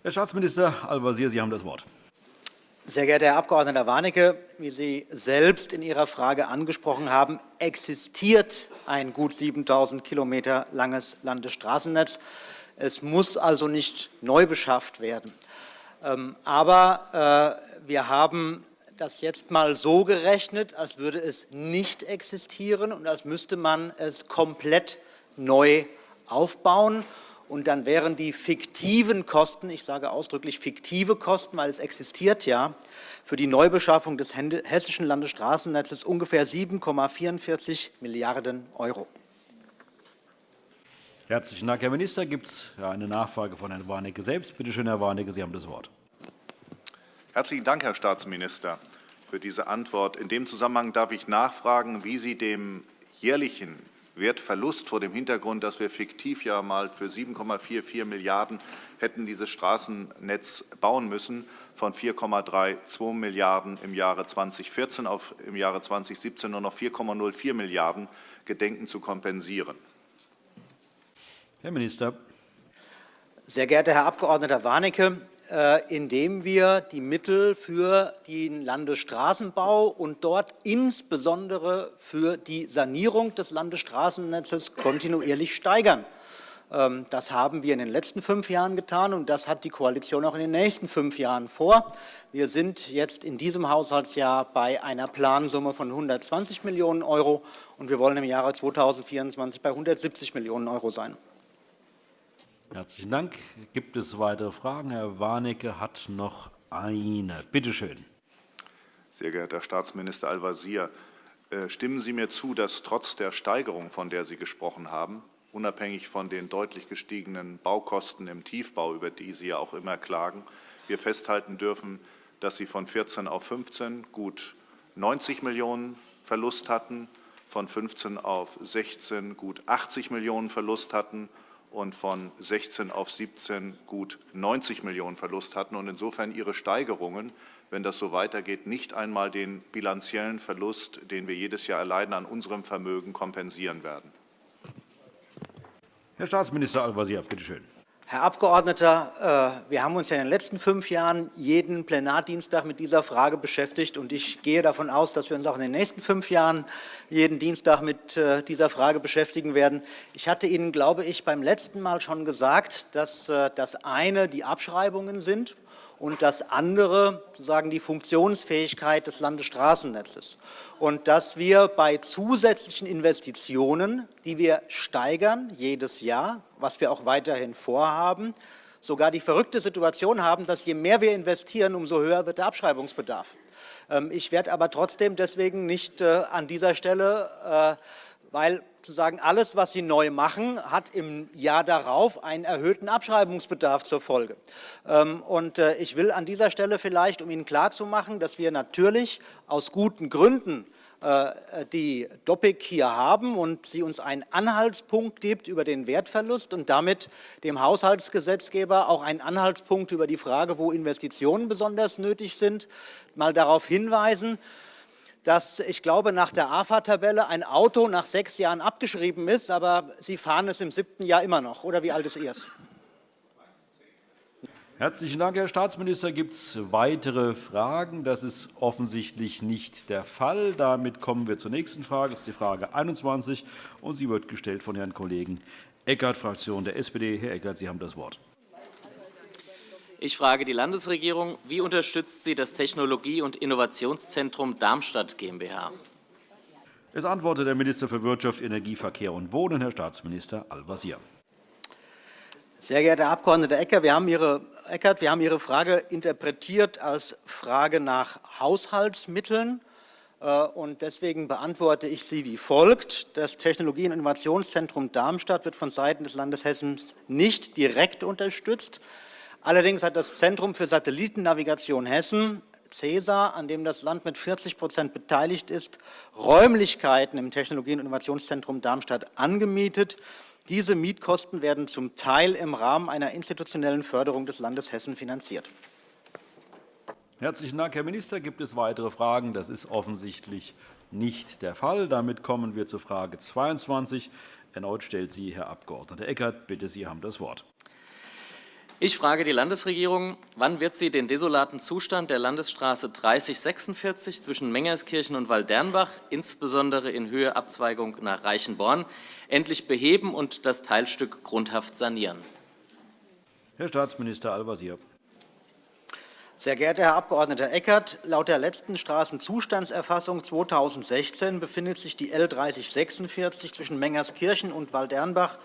S1: Herr Staatsminister Al-Wazir, Sie haben das Wort.
S15: Sehr geehrter Herr Abg. Warnecke, wie Sie selbst in Ihrer Frage angesprochen haben, existiert ein gut 7.000 Kilometer langes Landesstraßennetz. Es muss also nicht neu beschafft werden. Ähm, aber äh, wir haben das jetzt mal so gerechnet, als würde es nicht existieren und als müsste man es komplett neu aufbauen und dann wären die fiktiven Kosten, ich sage ausdrücklich fiktive Kosten, weil es existiert ja, für die Neubeschaffung des hessischen Landesstraßennetzes ungefähr 7,44 Milliarden Euro.
S1: Herzlichen Dank, Herr Minister. Gibt es eine Nachfrage von Herrn Warnecke selbst? Bitte schön, Herr Warnecke, Sie haben das Wort.
S14: Herzlichen Dank, Herr Staatsminister, für diese Antwort. In dem Zusammenhang darf ich nachfragen, wie Sie dem jährlichen Wertverlust vor dem Hintergrund, dass wir fiktiv ja mal für 7,44 Milliarden hätten dieses Straßennetz bauen müssen, von 4,32 Milliarden im Jahre 2014 auf im Jahre 2017 nur noch 4,04 Milliarden gedenken zu kompensieren.
S1: Herr Minister.
S15: Sehr geehrter Herr Abg. Warnecke, indem wir die Mittel für den Landesstraßenbau und dort insbesondere für die Sanierung des Landesstraßennetzes kontinuierlich steigern. Ähm, das haben wir in den letzten fünf Jahren getan, und das hat die Koalition auch in den nächsten fünf Jahren vor. Wir sind jetzt in diesem Haushaltsjahr bei einer Plansumme von 120 Millionen Euro, und wir wollen im Jahre 2024 bei 170 Millionen Euro sein.
S1: Herzlichen Dank. Gibt es weitere Fragen? Herr Warnecke hat noch eine. Bitte schön.
S14: Sehr geehrter Herr Staatsminister Al-Wazir, äh, stimmen Sie mir zu, dass trotz der Steigerung, von der Sie gesprochen haben, unabhängig von den deutlich gestiegenen Baukosten im Tiefbau, über die Sie ja auch immer klagen, wir festhalten dürfen, dass Sie von 14 auf 15 gut 90 Millionen Verlust hatten, von 15 auf 16 gut 80 Millionen Verlust hatten und von 16 auf 17 gut 90 Millionen Verlust hatten und insofern ihre Steigerungen, wenn das so weitergeht, nicht einmal den bilanziellen Verlust, den wir jedes Jahr erleiden, an unserem Vermögen kompensieren werden.
S1: Herr Staatsminister Al-Wazir, bitte schön.
S15: Herr Abgeordneter, äh, wir haben uns ja in den letzten fünf Jahren jeden Plenardienstag mit dieser Frage beschäftigt. und Ich gehe davon aus, dass wir uns auch in den nächsten fünf Jahren jeden Dienstag mit äh, dieser Frage beschäftigen werden. Ich hatte Ihnen, glaube ich, beim letzten Mal schon gesagt, dass äh, das eine die Abschreibungen sind und das andere sozusagen die Funktionsfähigkeit des Landesstraßennetzes. Und dass wir bei zusätzlichen Investitionen, die wir steigern jedes Jahr, was wir auch weiterhin vorhaben, sogar die verrückte Situation haben, dass je mehr wir investieren, umso höher wird der Abschreibungsbedarf. Ähm, ich werde aber trotzdem deswegen nicht äh, an dieser Stelle äh, weil sozusagen alles, was Sie neu machen, hat im Jahr darauf einen erhöhten Abschreibungsbedarf zur Folge. Ähm, und äh, ich will an dieser Stelle vielleicht, um Ihnen klarzumachen, dass wir natürlich aus guten Gründen äh, die Doppik hier haben und sie uns einen Anhaltspunkt gibt über den Wertverlust und damit dem Haushaltsgesetzgeber auch einen Anhaltspunkt über die Frage, wo Investitionen besonders nötig sind, mal darauf hinweisen, dass ich glaube, nach der AFA-Tabelle ein Auto nach sechs Jahren abgeschrieben ist, aber Sie fahren es im siebten Jahr immer noch. Oder wie alt ist Ihres?
S1: Herzlichen Dank, Herr Staatsminister. Gibt es weitere Fragen? Das ist offensichtlich nicht der Fall. Damit kommen wir zur nächsten Frage. Das ist die Frage 21, und sie wird gestellt von Herrn Kollegen Eckert, Fraktion der SPD. Herr Eckert, Sie haben das Wort.
S16: Ich frage die Landesregierung, wie unterstützt sie das Technologie- und Innovationszentrum Darmstadt GmbH?
S1: Es antwortet der Minister für Wirtschaft, Energie, Verkehr und Wohnen, Herr Staatsminister Al-Wazir.
S15: Sehr geehrter Herr Abg. Eckert, wir haben Ihre, Eckert, wir haben Ihre Frage interpretiert als Frage nach Haushaltsmitteln. Äh, und deswegen beantworte ich sie wie folgt. Das Technologie- und Innovationszentrum Darmstadt wird von Seiten des Landes Hessen nicht direkt unterstützt. Allerdings hat das Zentrum für Satellitennavigation Hessen, CESA, an dem das Land mit 40% beteiligt ist, Räumlichkeiten im Technologie- und Innovationszentrum Darmstadt angemietet. Diese Mietkosten werden zum Teil im Rahmen einer institutionellen Förderung des Landes Hessen finanziert.
S1: Herzlichen Dank, Herr Minister. Gibt es weitere Fragen? Das ist offensichtlich nicht der Fall. Damit kommen wir zur Frage 22. Erneut stellt sie Herr Abg. Eckert. Bitte, Sie haben das Wort.
S16: Ich frage die Landesregierung, wann wird sie den desolaten Zustand der Landesstraße 3046 zwischen Mengerskirchen und Waldernbach, insbesondere in Höhe Abzweigung nach Reichenborn, endlich beheben und das Teilstück grundhaft sanieren?
S1: Herr Staatsminister Al-Wazir.
S15: Sehr geehrter Herr Abg. Eckert, laut der letzten Straßenzustandserfassung 2016 befindet sich die L 3046 zwischen Mengerskirchen und Waldernbach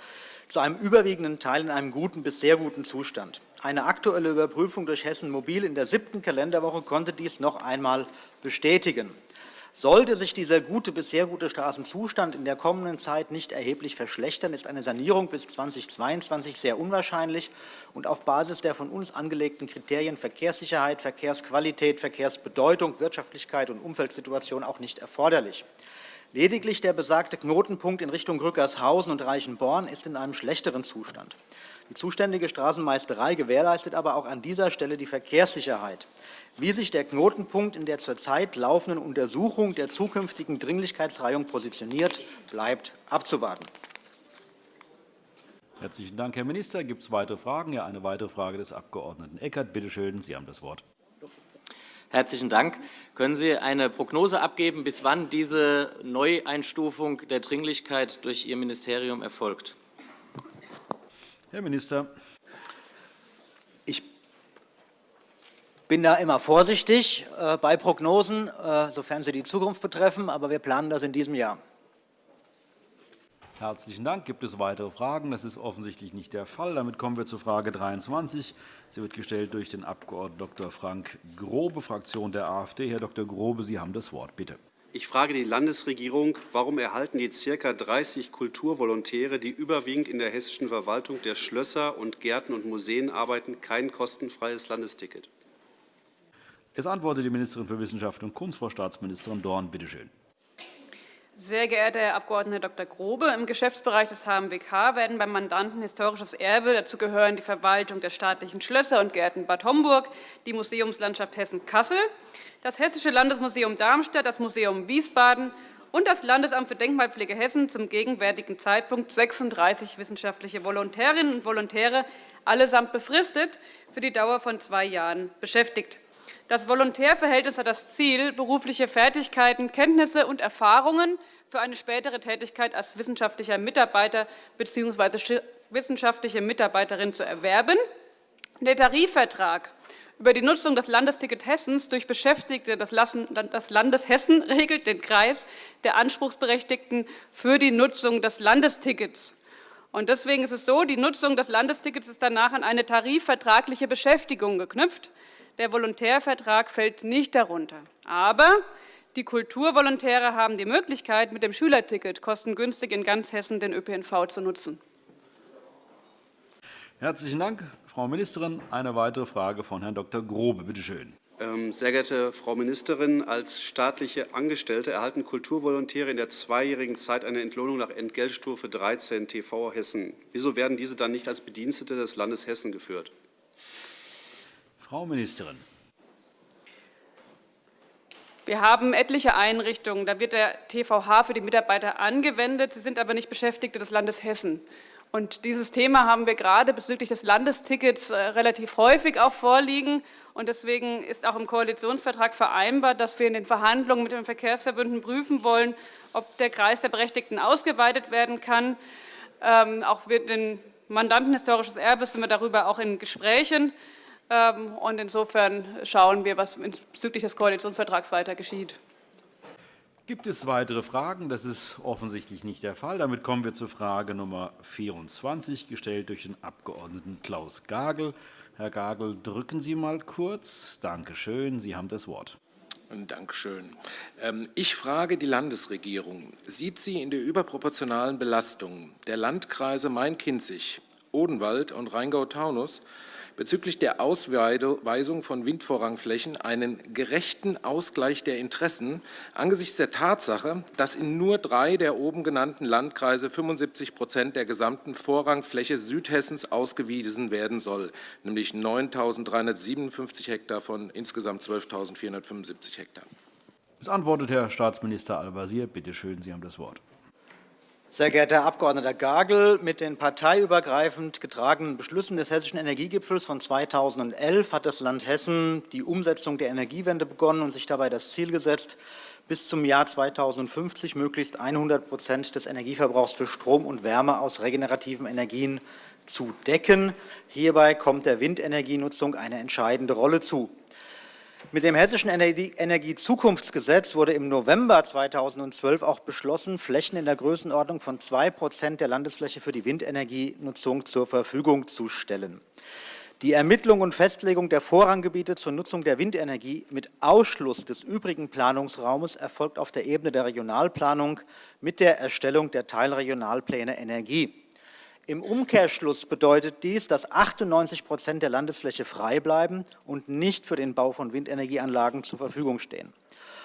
S15: zu einem überwiegenden Teil in einem guten bis sehr guten Zustand. Eine aktuelle Überprüfung durch Hessen Mobil in der siebten Kalenderwoche konnte dies noch einmal bestätigen. Sollte sich dieser gute bis sehr gute Straßenzustand in der kommenden Zeit nicht erheblich verschlechtern, ist eine Sanierung bis 2022 sehr unwahrscheinlich und auf Basis der von uns angelegten Kriterien Verkehrssicherheit, Verkehrsqualität, Verkehrsbedeutung, Wirtschaftlichkeit und Umfeldsituation auch nicht erforderlich. Lediglich der besagte Knotenpunkt in Richtung Rückershausen und Reichenborn ist in einem schlechteren Zustand. Die zuständige Straßenmeisterei gewährleistet aber auch an dieser Stelle die Verkehrssicherheit. Wie sich der Knotenpunkt in der zurzeit laufenden Untersuchung der zukünftigen Dringlichkeitsreihung positioniert, bleibt abzuwarten.
S1: Herzlichen Dank, Herr Minister. Gibt es weitere Fragen? Ja, eine weitere Frage des Abg. Eckert. Bitte schön, Sie haben das Wort.
S16: Herzlichen Dank. Können Sie eine Prognose abgeben, bis wann diese Neueinstufung der Dringlichkeit durch Ihr Ministerium erfolgt?
S1: Herr Minister.
S15: Ich bin da immer vorsichtig äh, bei Prognosen, äh, sofern sie die Zukunft betreffen, aber wir planen das in diesem Jahr.
S1: Herzlichen Dank. Gibt es weitere Fragen? Das ist offensichtlich nicht der Fall. Damit kommen wir zur Frage 23. Sie wird gestellt durch den Abg. Dr. Frank Grobe, Fraktion der AfD. Herr Dr. Grobe, Sie haben das Wort. Bitte.
S17: Ich frage die Landesregierung, warum erhalten die ca. 30 Kulturvolontäre, die überwiegend in der hessischen Verwaltung der Schlösser und Gärten und Museen arbeiten, kein kostenfreies Landesticket?
S1: Es antwortet die Ministerin für Wissenschaft und Kunst, Frau Staatsministerin Dorn. Bitte schön.
S7: Sehr geehrter Herr Abg. Dr. Grobe, im Geschäftsbereich des HMWK werden beim Mandanten Historisches Erbe, dazu gehören die Verwaltung der staatlichen Schlösser und Gärten Bad Homburg, die Museumslandschaft Hessen-Kassel, das Hessische Landesmuseum Darmstadt, das Museum Wiesbaden und das Landesamt für Denkmalpflege Hessen zum gegenwärtigen Zeitpunkt 36 wissenschaftliche Volontärinnen und Volontäre, allesamt befristet, für die Dauer von zwei Jahren beschäftigt. Das Volontärverhältnis hat das Ziel, berufliche Fertigkeiten, Kenntnisse und Erfahrungen für eine spätere Tätigkeit als wissenschaftlicher Mitarbeiter bzw. wissenschaftliche Mitarbeiterin zu erwerben. Der Tarifvertrag über die Nutzung des Landesticket Hessens durch Beschäftigte des Landes Hessen regelt den Kreis der Anspruchsberechtigten für die Nutzung des Landestickets. Deswegen ist es so, die Nutzung des Landestickets ist danach an eine tarifvertragliche Beschäftigung geknüpft. Der Volontärvertrag fällt nicht darunter. Aber die Kulturvolontäre haben die Möglichkeit, mit dem Schülerticket kostengünstig in ganz Hessen den ÖPNV zu nutzen.
S1: Herzlichen Dank, Frau Ministerin. Eine weitere Frage von Herrn Dr. Grobe. Bitte schön.
S17: Ähm, sehr geehrte Frau Ministerin, als staatliche Angestellte erhalten Kulturvolontäre in der zweijährigen Zeit eine Entlohnung nach Entgeltstufe 13 TV Hessen. Wieso werden diese dann nicht als Bedienstete des Landes Hessen geführt?
S1: Frau Ministerin.
S7: Wir haben etliche Einrichtungen. Da wird der TVH für die Mitarbeiter angewendet. Sie sind aber nicht Beschäftigte des Landes Hessen. Und dieses Thema haben wir gerade bezüglich des Landestickets äh, relativ häufig auch vorliegen. Und deswegen ist auch im Koalitionsvertrag vereinbart, dass wir in den Verhandlungen mit den Verkehrsverbünden prüfen wollen, ob der Kreis der Berechtigten ausgeweitet werden kann. Ähm, auch mit den Mandanten historisches Erbes sind wir darüber auch in Gesprächen. Ähm, und insofern schauen wir, was bezüglich des Koalitionsvertrags weiter geschieht.
S1: Gibt es weitere Fragen? Das ist offensichtlich nicht der Fall. Damit kommen wir zur Frage Nummer 24, gestellt durch den Abg. Klaus Gagel. Herr Gagel, drücken Sie mal kurz. Danke schön. Sie haben das Wort.
S18: Danke schön. Ähm, ich frage die Landesregierung. Sieht sie in der überproportionalen Belastung der Landkreise Main-Kinzig, Odenwald und Rheingau-Taunus bezüglich der Ausweisung von Windvorrangflächen einen gerechten Ausgleich der Interessen angesichts der Tatsache, dass in nur drei der oben genannten Landkreise 75 Prozent der gesamten Vorrangfläche Südhessens ausgewiesen werden soll, nämlich 9.357 Hektar von insgesamt 12.475 Hektar.
S1: Es antwortet Herr Staatsminister Al-Wazir. Bitte schön, Sie haben das Wort.
S15: Sehr geehrter Herr Abg. Gagel, mit den parteiübergreifend getragenen Beschlüssen des Hessischen Energiegipfels von 2011 hat das Land Hessen die Umsetzung der Energiewende begonnen und sich dabei das Ziel gesetzt, bis zum Jahr 2050 möglichst 100 Prozent des Energieverbrauchs für Strom und Wärme aus regenerativen Energien zu decken. Hierbei kommt der Windenergienutzung eine entscheidende Rolle zu. Mit dem Hessischen Energiezukunftsgesetz wurde im November 2012 auch beschlossen, Flächen in der Größenordnung von 2 Prozent der Landesfläche für die Windenergienutzung zur Verfügung zu stellen. Die Ermittlung und Festlegung der Vorranggebiete zur Nutzung der Windenergie mit Ausschluss des übrigen Planungsraumes erfolgt auf der Ebene der Regionalplanung mit der Erstellung der Teilregionalpläne Energie. Im Umkehrschluss bedeutet dies, dass 98 Prozent der Landesfläche frei bleiben und nicht für den Bau von Windenergieanlagen zur Verfügung stehen.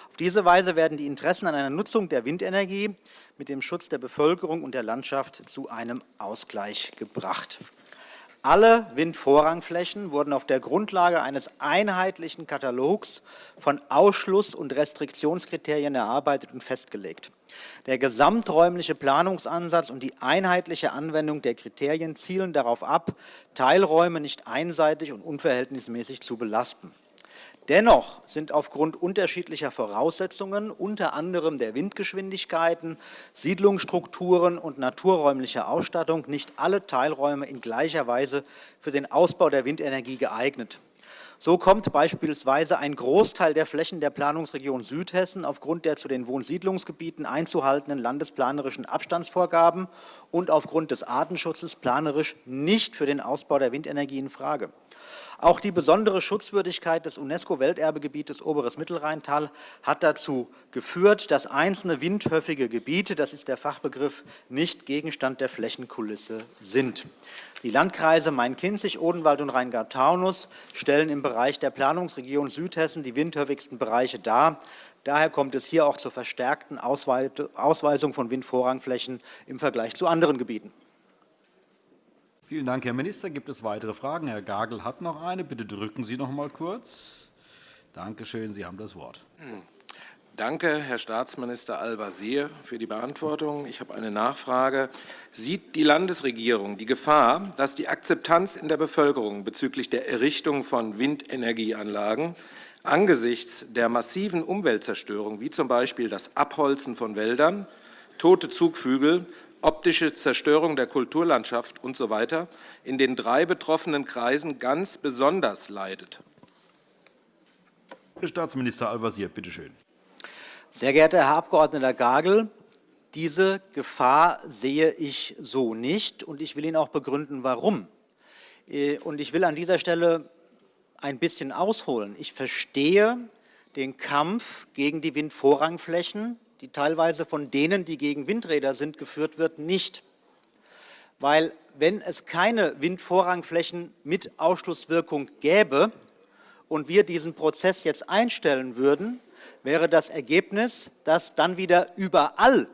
S15: Auf diese Weise werden die Interessen an einer Nutzung der Windenergie mit dem Schutz der Bevölkerung und der Landschaft zu einem Ausgleich gebracht. Alle Windvorrangflächen wurden auf der Grundlage eines einheitlichen Katalogs von Ausschluss- und Restriktionskriterien erarbeitet und festgelegt. Der gesamträumliche Planungsansatz und die einheitliche Anwendung der Kriterien zielen darauf ab, Teilräume nicht einseitig und unverhältnismäßig zu belasten. Dennoch sind aufgrund unterschiedlicher Voraussetzungen, unter anderem der Windgeschwindigkeiten, Siedlungsstrukturen und naturräumlicher Ausstattung, nicht alle Teilräume in gleicher Weise für den Ausbau der Windenergie geeignet. So kommt beispielsweise ein Großteil der Flächen der Planungsregion Südhessen aufgrund der zu den Wohnsiedlungsgebieten einzuhaltenden landesplanerischen Abstandsvorgaben und aufgrund des Artenschutzes planerisch nicht für den Ausbau der Windenergie in Frage. Auch die besondere Schutzwürdigkeit des UNESCO-Welterbegebietes Oberes Mittelrheintal hat dazu geführt, dass einzelne windhöfige Gebiete, das ist der Fachbegriff, nicht Gegenstand der Flächenkulisse sind. Die Landkreise Main-Kinzig, Odenwald und Rheingau-Taunus stellen im Bereich der Planungsregion Südhessen die windhöfigsten Bereiche dar. Daher kommt es hier auch zur verstärkten Ausweisung von Windvorrangflächen im Vergleich zu anderen Gebieten.
S1: Vielen Dank, Herr Minister. Gibt es weitere Fragen? Herr Gagel hat noch eine. Bitte drücken Sie noch einmal kurz. Danke schön. Sie haben das Wort.
S18: Danke, Herr Staatsminister Al-Wazir, für die Beantwortung. Ich habe eine Nachfrage. Sieht die Landesregierung die Gefahr, dass die Akzeptanz in der Bevölkerung bezüglich der Errichtung von Windenergieanlagen angesichts der massiven Umweltzerstörung, wie z. B. das Abholzen von Wäldern, tote Zugvögel optische Zerstörung der Kulturlandschaft usw. So in den drei betroffenen Kreisen ganz besonders leidet.
S1: Herr Staatsminister Al-Wazir, bitte schön.
S15: Sehr geehrter Herr Abg. Gagel, diese Gefahr sehe ich so nicht, und ich will Ihnen auch begründen, warum. Äh, und ich will an dieser Stelle ein bisschen ausholen. Ich verstehe den Kampf gegen die Windvorrangflächen die teilweise von denen, die gegen Windräder sind, geführt wird, nicht. Weil wenn es keine Windvorrangflächen mit Ausschlusswirkung gäbe und wir diesen Prozess jetzt einstellen würden, wäre das Ergebnis, dass dann wieder überall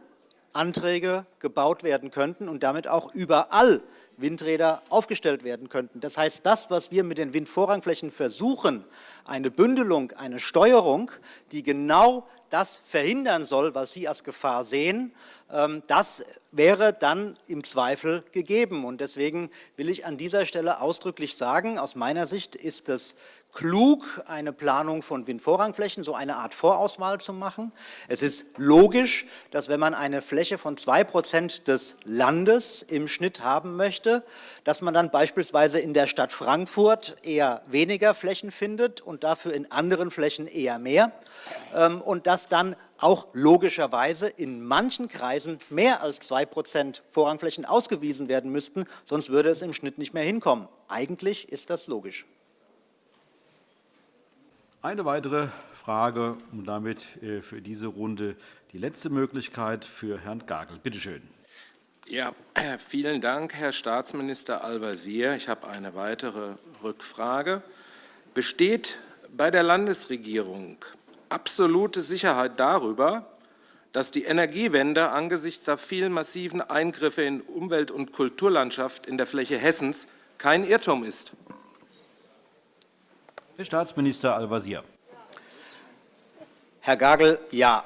S15: Anträge gebaut werden könnten und damit auch überall Windräder aufgestellt werden könnten. Das heißt, das, was wir mit den Windvorrangflächen versuchen, eine Bündelung, eine Steuerung, die genau das verhindern soll, was Sie als Gefahr sehen, ähm, das wäre dann im Zweifel gegeben. Und deswegen will ich an dieser Stelle ausdrücklich sagen, aus meiner Sicht ist es klug, eine Planung von Windvorrangflächen, so eine Art Vorauswahl zu machen. Es ist logisch, dass wenn man eine Fläche von 2 Prozent des Landes im Schnitt haben möchte, dass man dann beispielsweise in der Stadt Frankfurt eher weniger Flächen findet und dafür in anderen Flächen eher mehr ähm, und dass dann auch logischerweise in manchen Kreisen mehr als 2 Prozent Vorrangflächen ausgewiesen werden müssten, sonst würde es im Schnitt nicht mehr hinkommen. Eigentlich ist das logisch.
S1: Eine weitere Frage und damit äh, für diese Runde die letzte Möglichkeit für Herrn Gagel. Bitte schön.
S18: Ja, vielen Dank, Herr Staatsminister Al-Wazir. Ich habe eine weitere Rückfrage. Besteht bei der Landesregierung absolute Sicherheit darüber, dass die Energiewende angesichts der vielen massiven Eingriffe in Umwelt- und Kulturlandschaft in der Fläche Hessens kein Irrtum ist?
S1: Herr Staatsminister Al-Wazir.
S15: Herr Gagel, ja,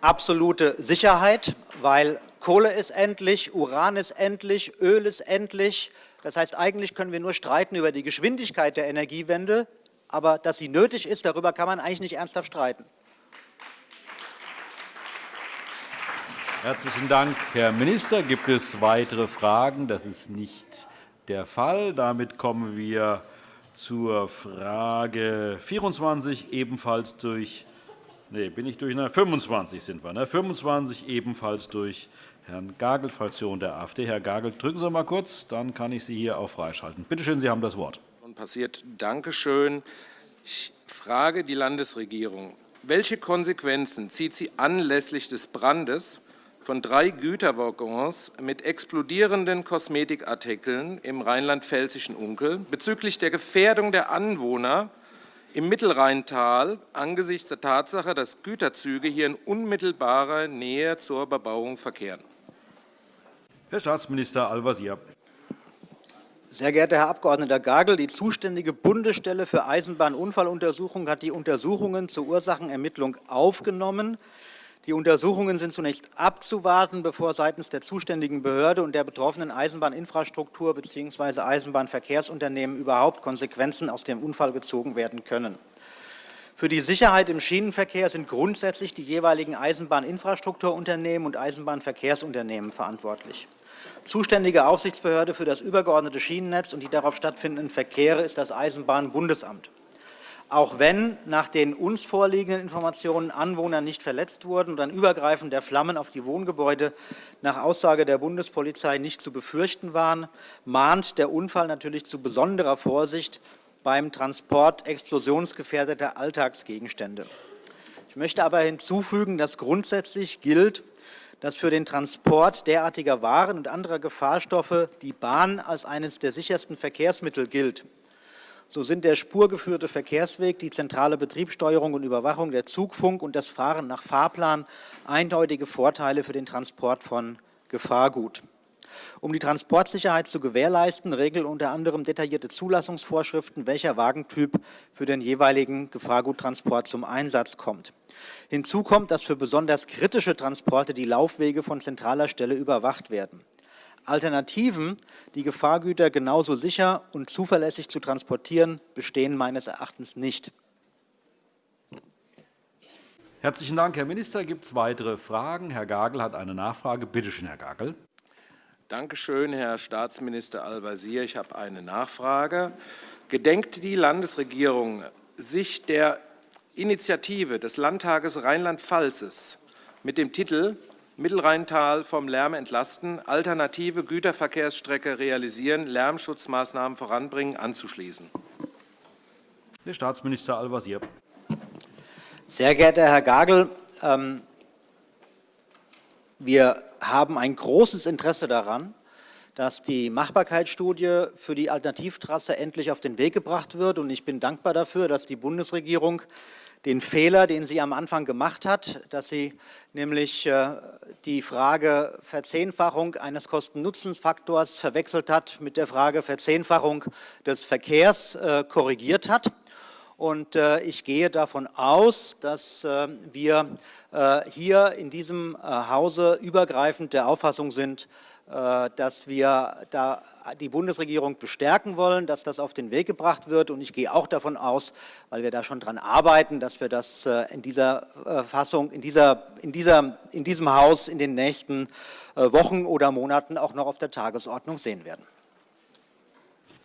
S15: absolute Sicherheit, weil Kohle ist endlich, Uran ist endlich, Öl ist endlich. Das heißt, eigentlich können wir nur streiten über die Geschwindigkeit der Energiewende, aber dass sie nötig ist, darüber kann man eigentlich nicht ernsthaft streiten.
S1: Herzlichen Dank, Herr Minister. Gibt es weitere Fragen? Das ist nicht der Fall. Damit kommen wir zur Frage 24 ebenfalls durch Nee, bin ich durch? Na, 25 sind wir. Ne? 25 ebenfalls durch Herrn Gagel, Fraktion der AfD. Herr Gagel, drücken Sie mal kurz, dann kann ich Sie hier auch freischalten. Bitte schön, Sie haben das Wort.
S18: Passiert. Danke schön. Ich frage die Landesregierung, welche Konsequenzen zieht sie anlässlich des Brandes von drei Güterwaggons mit explodierenden Kosmetikartikeln im rheinland-pfälzischen Unkel bezüglich der Gefährdung der Anwohner im Mittelrheintal angesichts der Tatsache, dass Güterzüge hier in unmittelbarer Nähe zur Bebauung verkehren?
S1: Herr Staatsminister Al-Wazir.
S15: Sehr geehrter Herr Abg. Gagel, die zuständige Bundesstelle für Eisenbahnunfalluntersuchung hat die Untersuchungen zur Ursachenermittlung aufgenommen. Die Untersuchungen sind zunächst abzuwarten, bevor seitens der zuständigen Behörde und der betroffenen Eisenbahninfrastruktur bzw. Eisenbahnverkehrsunternehmen überhaupt Konsequenzen aus dem Unfall gezogen werden können. Für die Sicherheit im Schienenverkehr sind grundsätzlich die jeweiligen Eisenbahninfrastrukturunternehmen und Eisenbahnverkehrsunternehmen verantwortlich. Zuständige Aufsichtsbehörde für das übergeordnete Schienennetz und die darauf stattfindenden Verkehre ist das Eisenbahnbundesamt. Auch wenn nach den uns vorliegenden Informationen Anwohner nicht verletzt wurden und ein Übergreifen der Flammen auf die Wohngebäude nach Aussage der Bundespolizei nicht zu befürchten waren, mahnt der Unfall natürlich zu besonderer Vorsicht beim Transport explosionsgefährdeter Alltagsgegenstände. Ich möchte aber hinzufügen, dass grundsätzlich gilt, dass für den Transport derartiger Waren und anderer Gefahrstoffe die Bahn als eines der sichersten Verkehrsmittel gilt. So sind der spurgeführte Verkehrsweg, die zentrale Betriebssteuerung und Überwachung, der Zugfunk und das Fahren nach Fahrplan eindeutige Vorteile für den Transport von Gefahrgut. Um die Transportsicherheit zu gewährleisten, regeln unter anderem detaillierte Zulassungsvorschriften, welcher Wagentyp für den jeweiligen Gefahrguttransport zum Einsatz kommt. Hinzu kommt, dass für besonders kritische Transporte die Laufwege von zentraler Stelle überwacht werden. Alternativen, die Gefahrgüter genauso sicher und zuverlässig zu transportieren, bestehen meines Erachtens nicht.
S1: Herzlichen Dank, Herr Minister. Gibt es weitere Fragen? Herr Gagel hat eine Nachfrage. Bitte schön, Herr Gagel.
S18: Danke schön, Herr Staatsminister Al-Wazir. Ich habe eine Nachfrage. Gedenkt die Landesregierung, sich der Initiative des Landtages Rheinland-Pfalz mit dem Titel Mittelrheintal vom Lärm entlasten, alternative Güterverkehrsstrecke realisieren, Lärmschutzmaßnahmen voranbringen, anzuschließen.
S1: Herr Staatsminister Al-Wazir.
S15: Sehr geehrter Herr Gagel, ähm, wir haben ein großes Interesse daran, dass die Machbarkeitsstudie für die Alternativtrasse endlich auf den Weg gebracht wird. Und ich bin dankbar dafür, dass die Bundesregierung den Fehler, den sie am Anfang gemacht hat, dass sie nämlich äh, die Frage Verzehnfachung eines Kosten-Nutzen-Faktors verwechselt hat mit der Frage Verzehnfachung des Verkehrs äh, korrigiert hat. Und äh, ich gehe davon aus, dass wir hier in diesem Hause übergreifend der Auffassung sind, dass wir da die Bundesregierung bestärken wollen, dass das auf den Weg gebracht wird. Und ich gehe auch davon aus, weil wir da schon daran arbeiten, dass wir das äh, in dieser äh, Fassung, in, dieser, in, dieser, in diesem Haus in den nächsten Wochen oder Monaten auch noch auf der Tagesordnung sehen werden.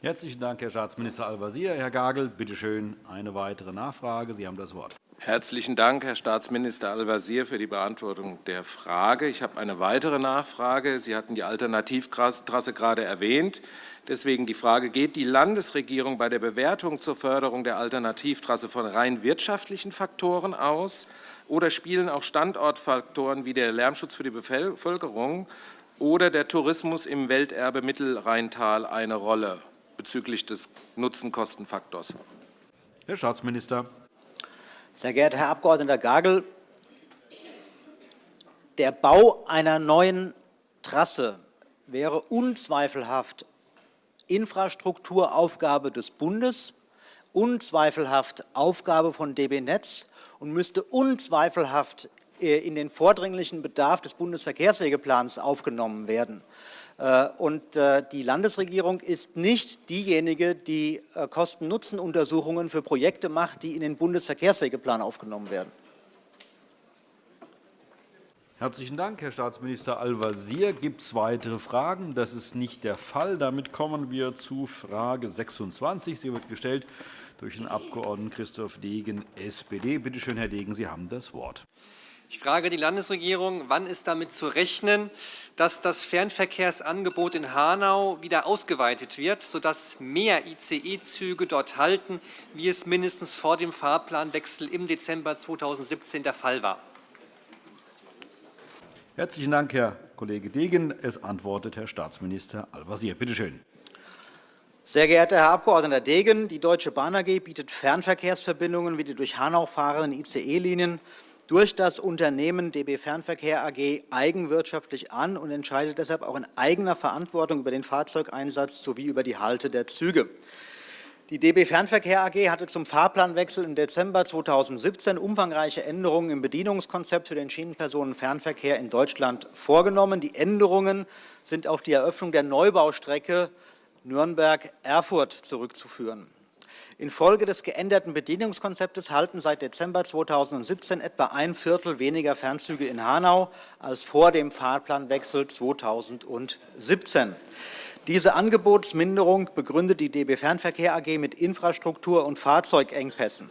S1: Herzlichen Dank, Herr Staatsminister Al-Wazir. Herr Gagel, bitte schön, eine weitere Nachfrage. Sie haben das Wort.
S18: Herzlichen Dank, Herr Staatsminister Al-Wazir, für die Beantwortung der Frage. Ich habe eine weitere Nachfrage. Sie hatten die Alternativtrasse gerade erwähnt. Deswegen die Frage, geht die Landesregierung bei der Bewertung zur Förderung der Alternativtrasse von rein wirtschaftlichen Faktoren aus oder spielen auch Standortfaktoren wie der Lärmschutz für die Bevölkerung oder der Tourismus im Welterbe Mittelrheintal eine Rolle bezüglich des Nutzen-Kosten-Faktors?
S1: Herr Staatsminister.
S15: Sehr geehrter Herr Abg. Gagel, der Bau einer neuen Trasse wäre unzweifelhaft Infrastrukturaufgabe des Bundes, unzweifelhaft Aufgabe von DB Netz und müsste unzweifelhaft äh, in den vordringlichen Bedarf des Bundesverkehrswegeplans aufgenommen werden. Äh, und äh, die Landesregierung ist nicht diejenige, die äh, Kosten-Nutzen-Untersuchungen für Projekte macht, die in den Bundesverkehrswegeplan aufgenommen werden.
S1: Herzlichen Dank, Herr Staatsminister Al-Wazir. Gibt es weitere Fragen? Das ist nicht der Fall. Damit kommen wir zu Frage 26. Sie wird gestellt durch den Abg. Christoph Degen, SPD. Bitte schön, Herr Degen, Sie haben das Wort.
S10: Ich frage die Landesregierung, wann ist damit zu rechnen, dass das Fernverkehrsangebot in Hanau wieder ausgeweitet wird, sodass mehr ICE-Züge dort halten, wie es mindestens vor dem Fahrplanwechsel im Dezember 2017 der Fall war.
S1: Herzlichen Dank, Herr Kollege Degen. Es antwortet Herr Staatsminister Al-Wazir. Bitte schön.
S15: Sehr geehrter Herr Abg. Degen, die Deutsche Bahn AG bietet Fernverkehrsverbindungen wie die durch Hanau fahrenden ICE-Linien durch das Unternehmen DB Fernverkehr AG eigenwirtschaftlich an und entscheidet deshalb auch in eigener Verantwortung über den Fahrzeugeinsatz sowie über die Halte der Züge. Die DB Fernverkehr AG hatte zum Fahrplanwechsel im Dezember 2017 umfangreiche Änderungen im Bedienungskonzept für den Schienenpersonenfernverkehr in Deutschland vorgenommen. Die Änderungen sind auf die Eröffnung der Neubaustrecke Nürnberg-Erfurt zurückzuführen. Infolge des geänderten Bedienungskonzeptes halten seit Dezember 2017 etwa ein Viertel weniger Fernzüge in Hanau als vor dem Fahrplanwechsel 2017. Diese Angebotsminderung begründet die DB Fernverkehr AG mit Infrastruktur- und Fahrzeugengpässen.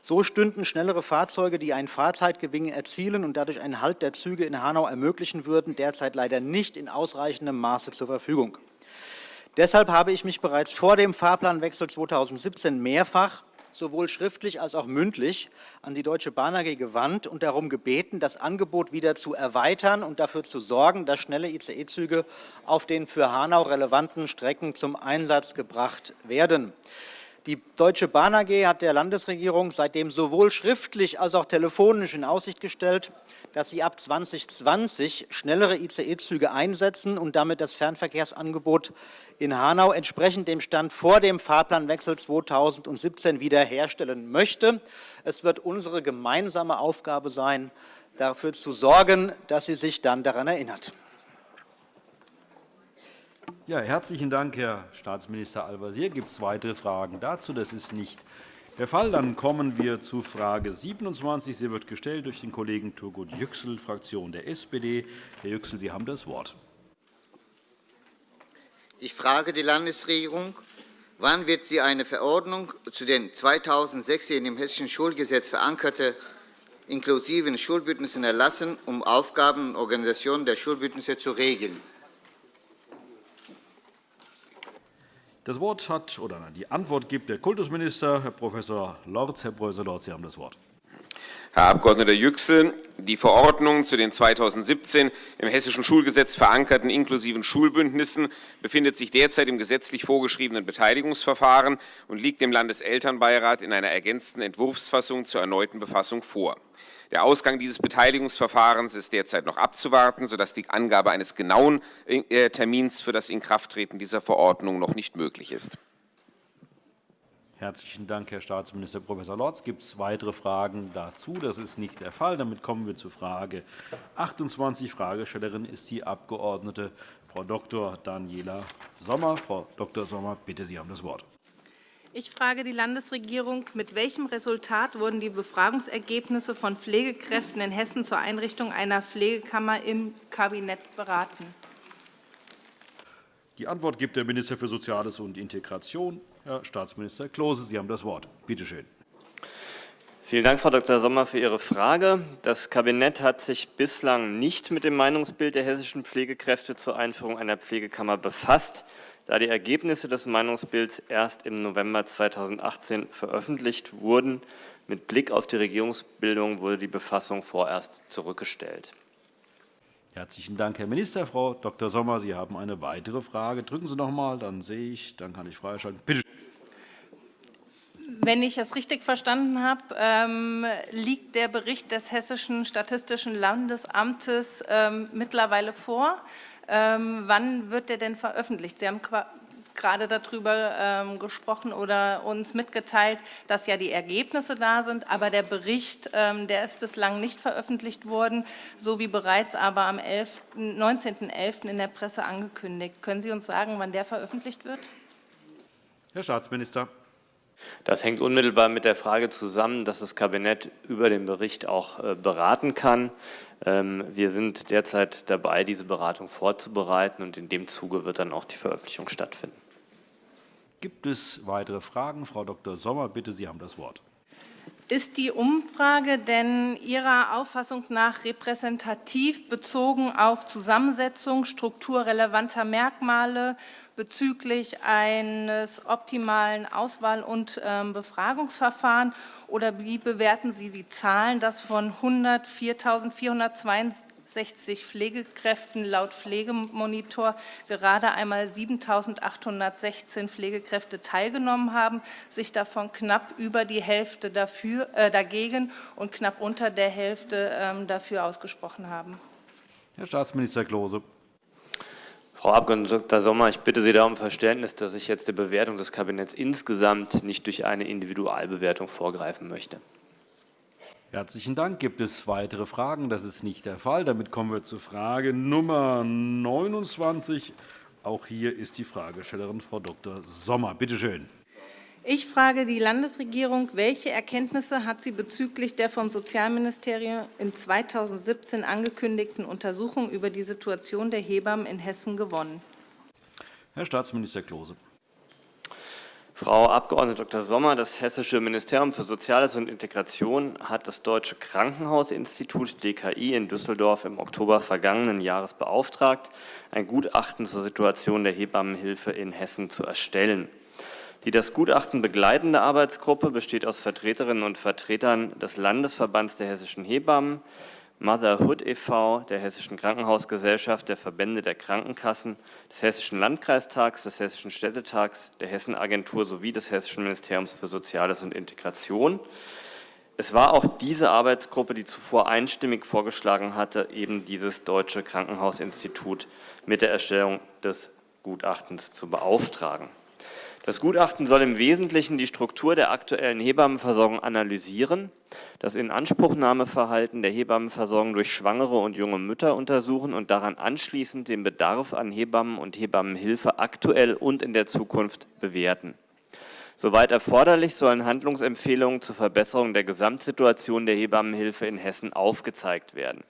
S15: So stünden schnellere Fahrzeuge, die einen Fahrzeitgewinn erzielen und dadurch einen Halt der Züge in Hanau ermöglichen würden, derzeit leider nicht in ausreichendem Maße zur Verfügung. Deshalb habe ich mich bereits vor dem Fahrplanwechsel 2017 mehrfach sowohl schriftlich als auch mündlich an die Deutsche Bahn AG gewandt und darum gebeten, das Angebot wieder zu erweitern und dafür zu sorgen, dass schnelle ICE-Züge auf den für Hanau relevanten Strecken zum Einsatz gebracht werden. Die Deutsche Bahn AG hat der Landesregierung seitdem sowohl schriftlich als auch telefonisch in Aussicht gestellt, dass sie ab 2020 schnellere ICE-Züge einsetzen und damit das Fernverkehrsangebot in Hanau entsprechend dem Stand vor dem Fahrplanwechsel 2017 wiederherstellen möchte. Es wird unsere gemeinsame Aufgabe sein, dafür zu sorgen, dass sie sich dann daran erinnert.
S1: Ja, herzlichen Dank, Herr Staatsminister Al-Wazir. Gibt es weitere Fragen dazu? Das ist nicht der Fall. Dann kommen wir zu Frage 27. Sie wird gestellt durch den Kollegen Turgut Yüksel, Fraktion der SPD. Herr Yüksel, Sie haben das Wort.
S19: Ich frage die Landesregierung, wann wird sie eine Verordnung zu den 2006 in dem Hessischen Schulgesetz verankerte inklusiven Schulbündnissen erlassen, um Aufgaben und Organisationen der Schulbündnisse zu regeln?
S1: Das Wort hat oder die Antwort gibt der Kultusminister, Herr Prof. Lorz. Herr Prof. Lorz, Sie haben das Wort.
S11: Herr Abg. Yüksel, die Verordnung zu den 2017 im Hessischen Schulgesetz verankerten inklusiven Schulbündnissen befindet sich derzeit im gesetzlich vorgeschriebenen Beteiligungsverfahren und liegt dem Landeselternbeirat in einer ergänzten Entwurfsfassung zur erneuten Befassung vor. Der Ausgang dieses Beteiligungsverfahrens ist derzeit noch abzuwarten, sodass die Angabe eines genauen äh, Termins für das Inkrafttreten dieser Verordnung noch nicht möglich ist.
S1: Herzlichen Dank, Herr Staatsminister Prof. Lorz. Gibt es weitere Fragen dazu? Das ist nicht der Fall. Damit kommen wir zu Frage 28. Fragestellerin ist die Abg. Frau Dr. Daniela Sommer. Frau Dr. Sommer, bitte, Sie haben das Wort.
S20: Ich frage die Landesregierung, mit welchem Resultat wurden die Befragungsergebnisse von Pflegekräften in Hessen zur Einrichtung einer Pflegekammer im Kabinett beraten?
S1: Die Antwort gibt der Minister für Soziales und Integration, Herr Staatsminister Klose. Sie haben das Wort. Bitte schön.
S21: Vielen Dank, Frau Dr. Sommer, für Ihre Frage. Das Kabinett hat sich bislang nicht mit dem Meinungsbild der hessischen Pflegekräfte zur Einführung einer Pflegekammer befasst da die Ergebnisse des Meinungsbilds erst im November 2018 veröffentlicht wurden. Mit Blick auf die Regierungsbildung wurde die Befassung vorerst zurückgestellt.
S1: Herzlichen Dank, Herr Minister. Frau Dr. Sommer, Sie haben eine weitere Frage. Drücken Sie noch einmal, dann sehe ich, dann kann ich freischalten. Bitte.
S20: Wenn ich es richtig verstanden habe, ähm, liegt der Bericht des Hessischen Statistischen Landesamtes ähm, mittlerweile vor. Ähm, wann wird der denn veröffentlicht? Sie haben gerade darüber ähm, gesprochen oder uns mitgeteilt, dass ja die Ergebnisse da sind, aber der Bericht, ähm, der ist bislang nicht veröffentlicht worden, so wie bereits aber am 19.11. in der Presse angekündigt. Können Sie uns sagen, wann der veröffentlicht wird?
S1: Herr Staatsminister.
S21: Das hängt unmittelbar mit der Frage zusammen, dass das Kabinett über den Bericht auch äh, beraten kann. Ähm, wir sind derzeit dabei, diese Beratung vorzubereiten, und in dem Zuge wird dann auch die Veröffentlichung stattfinden.
S1: Gibt es weitere Fragen? Frau Dr. Sommer, bitte, Sie haben das Wort.
S20: Ist die Umfrage denn Ihrer Auffassung nach repräsentativ bezogen auf Zusammensetzung strukturrelevanter Merkmale bezüglich eines optimalen Auswahl- und ähm, Befragungsverfahrens? Oder wie bewerten Sie die Zahlen, dass von 104.462 60 Pflegekräften laut Pflegemonitor gerade einmal 7.816 Pflegekräfte teilgenommen haben, sich davon knapp über die Hälfte dafür, äh, dagegen und knapp unter der Hälfte ähm, dafür ausgesprochen haben.
S1: Herr Staatsminister Klose.
S21: Frau Abg. Dr. Sommer, ich bitte Sie da um Verständnis, dass ich jetzt der Bewertung des Kabinetts insgesamt nicht durch eine Individualbewertung vorgreifen möchte.
S1: Herzlichen Dank. Gibt es weitere Fragen? Das ist nicht der Fall. Damit kommen wir zur Frage Nummer 29. Auch hier ist die Fragestellerin Frau Dr. Sommer. Bitte schön.
S20: Ich frage die Landesregierung, welche Erkenntnisse hat sie bezüglich der vom Sozialministerium in 2017 angekündigten Untersuchung über die Situation der Hebammen in Hessen gewonnen?
S1: Herr Staatsminister Klose.
S21: Frau Abg. Dr. Sommer, das Hessische Ministerium für Soziales und Integration hat das Deutsche Krankenhausinstitut DKI in Düsseldorf im Oktober vergangenen Jahres beauftragt, ein Gutachten zur Situation der Hebammenhilfe in Hessen zu erstellen. Die das Gutachten begleitende Arbeitsgruppe besteht aus Vertreterinnen und Vertretern des Landesverbands der hessischen Hebammen, Motherhood e.V., der Hessischen Krankenhausgesellschaft, der Verbände der Krankenkassen, des Hessischen Landkreistags, des Hessischen Städtetags, der Hessenagentur sowie des Hessischen Ministeriums für Soziales und Integration. Es war auch diese Arbeitsgruppe, die zuvor einstimmig vorgeschlagen hatte, eben dieses Deutsche Krankenhausinstitut mit der Erstellung des Gutachtens zu beauftragen. Das Gutachten soll im Wesentlichen die Struktur der aktuellen Hebammenversorgung analysieren, das Inanspruchnahmeverhalten der Hebammenversorgung durch schwangere und junge Mütter untersuchen und daran anschließend den Bedarf an Hebammen und Hebammenhilfe aktuell und in der Zukunft bewerten. Soweit erforderlich sollen Handlungsempfehlungen zur Verbesserung der Gesamtsituation der Hebammenhilfe in Hessen aufgezeigt werden.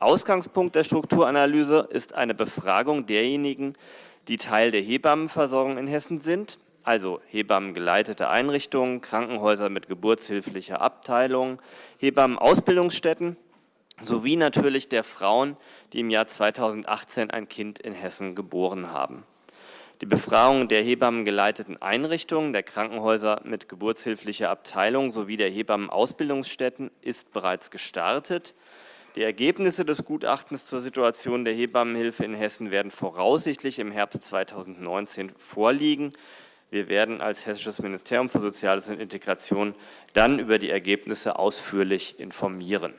S21: Ausgangspunkt der Strukturanalyse ist eine Befragung derjenigen, die Teil der Hebammenversorgung in Hessen sind, also Hebammengeleitete Einrichtungen, Krankenhäuser mit geburtshilflicher Abteilung, Hebammenausbildungsstätten sowie natürlich der Frauen, die im Jahr 2018 ein Kind in Hessen geboren haben. Die Befragung der Hebammengeleiteten Einrichtungen, der Krankenhäuser mit geburtshilflicher Abteilung sowie der Hebammenausbildungsstätten ist bereits gestartet. Die Ergebnisse des Gutachtens zur Situation der Hebammenhilfe in Hessen werden voraussichtlich im Herbst 2019 vorliegen. Wir werden als Hessisches Ministerium für Soziales und Integration dann über die Ergebnisse ausführlich informieren.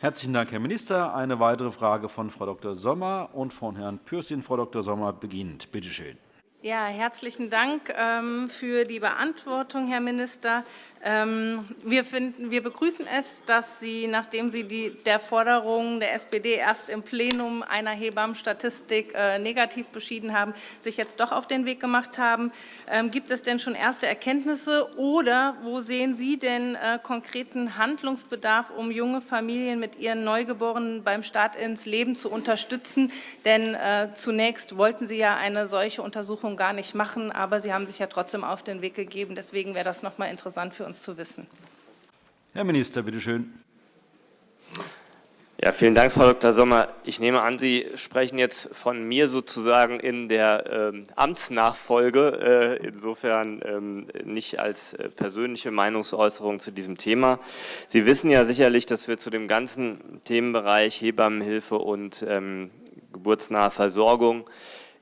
S1: Herzlichen Dank, Herr Minister. Eine weitere Frage von Frau Dr. Sommer und von Herrn Pürsün. Frau Dr. Sommer beginnt. Bitte schön.
S20: Ja, herzlichen Dank ähm, für die Beantwortung, Herr Minister. Ähm, wir, finden, wir begrüßen es, dass Sie, nachdem Sie die, der Forderung der SPD erst im Plenum einer Hebammenstatistik äh, negativ beschieden haben, sich jetzt doch auf den Weg gemacht haben. Ähm, gibt es denn schon erste Erkenntnisse oder wo sehen Sie denn äh, konkreten Handlungsbedarf, um junge Familien mit ihren Neugeborenen beim Start ins Leben zu unterstützen? Denn äh, zunächst wollten Sie ja eine solche Untersuchung gar nicht machen, aber Sie haben sich ja trotzdem auf den Weg gegeben. Deswegen wäre das noch mal interessant für uns zu wissen.
S1: Herr Minister, bitte schön.
S21: Ja, vielen Dank, Frau Dr. Sommer. Ich nehme an, Sie sprechen jetzt von mir sozusagen in der ähm, Amtsnachfolge, äh, insofern ähm, nicht als äh, persönliche Meinungsäußerung zu diesem Thema. Sie wissen ja sicherlich, dass wir zu dem ganzen Themenbereich Hebammenhilfe und ähm, geburtsnahe Versorgung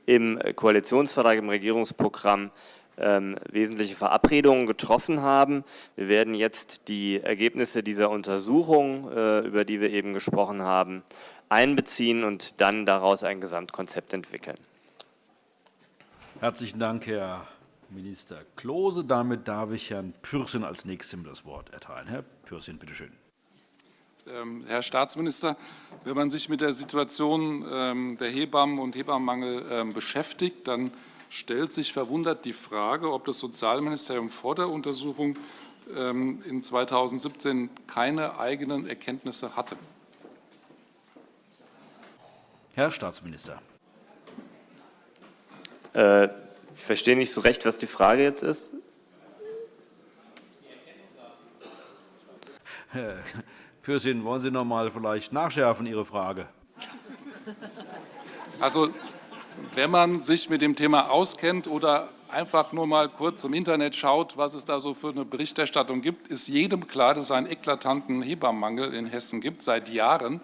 S21: im Koalitionsvertrag, im Regierungsprogramm ähm, wesentliche Verabredungen getroffen haben. Wir werden jetzt die Ergebnisse dieser Untersuchung, äh, über die wir eben gesprochen haben, einbeziehen und dann daraus ein Gesamtkonzept entwickeln.
S1: Herzlichen Dank, Herr Minister Klose. Damit darf ich Herrn Pürsün als Nächstem das Wort erteilen. Herr Pürsün, bitte schön.
S22: Ähm, Herr Staatsminister, wenn man sich mit der Situation ähm, der Hebammen und Hebammenmangel beschäftigt, dann stellt sich verwundert die Frage, ob das Sozialministerium vor der Untersuchung ähm, in 2017 keine eigenen Erkenntnisse hatte.
S1: Herr Staatsminister.
S21: Äh, ich verstehe nicht so recht, was die Frage jetzt ist.
S1: Pürsün, wollen Sie noch einmal vielleicht nachschärfen, Ihre Frage?
S22: Also wenn man sich mit dem Thema auskennt oder einfach nur mal kurz im Internet schaut, was es da so für eine Berichterstattung gibt, ist jedem klar, dass es einen eklatanten Hebammenmangel in Hessen gibt, seit Jahren.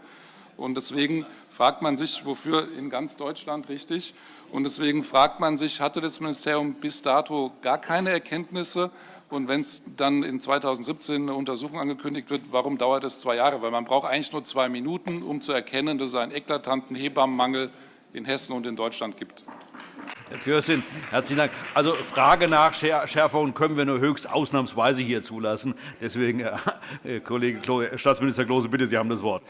S22: Und deswegen fragt man sich, wofür in ganz Deutschland richtig. Und deswegen fragt man sich, hatte das Ministerium bis dato gar keine Erkenntnisse? Und wenn es dann in 2017 eine Untersuchung angekündigt wird, warum dauert es zwei Jahre? Weil man braucht eigentlich nur zwei Minuten, um zu erkennen, dass es einen eklatanten Hebammenmangel in Hessen und in Deutschland gibt.
S1: Herr Pürsün, herzlichen Dank. Also Frage nach Schärfungen können wir nur höchst ausnahmsweise hier zulassen. Deswegen, äh, Kollege Klo, Staatsminister Klose, bitte, Sie haben das Wort.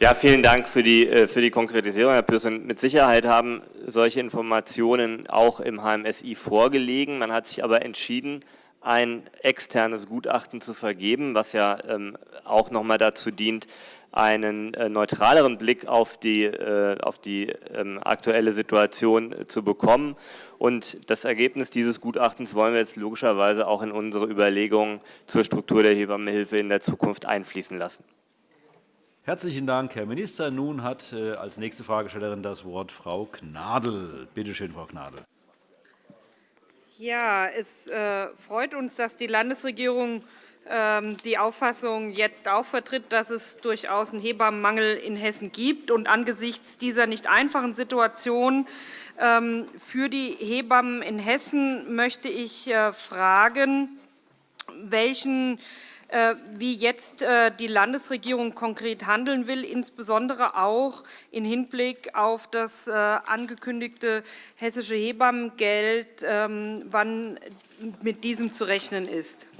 S21: Ja, vielen Dank für die, äh, für die Konkretisierung, Herr Pürsün. Mit Sicherheit haben solche Informationen auch im HMSI vorgelegen. Man hat sich aber entschieden, ein externes Gutachten zu vergeben, was ja ähm, auch noch einmal dazu dient, einen äh, neutraleren Blick auf die, äh, auf die ähm, aktuelle Situation zu bekommen. Und das Ergebnis dieses Gutachtens wollen wir jetzt logischerweise auch in unsere Überlegungen zur Struktur der Hebammenhilfe in der Zukunft einfließen lassen.
S1: Herzlichen Dank, Herr Minister. Nun hat äh, als nächste Fragestellerin das Wort Frau Gnadl. Bitte schön, Frau Gnadl.
S8: Ja, es äh, freut uns, dass die Landesregierung ähm, die Auffassung jetzt auch vertritt, dass es durchaus einen Hebammenmangel in Hessen gibt. Und angesichts dieser nicht einfachen Situation ähm, für die Hebammen in Hessen möchte ich äh, fragen, welchen wie jetzt äh, die Landesregierung konkret handeln will, insbesondere auch im Hinblick auf das angekündigte hessische Hebammengeld, ähm, wann mit diesem zu rechnen ist.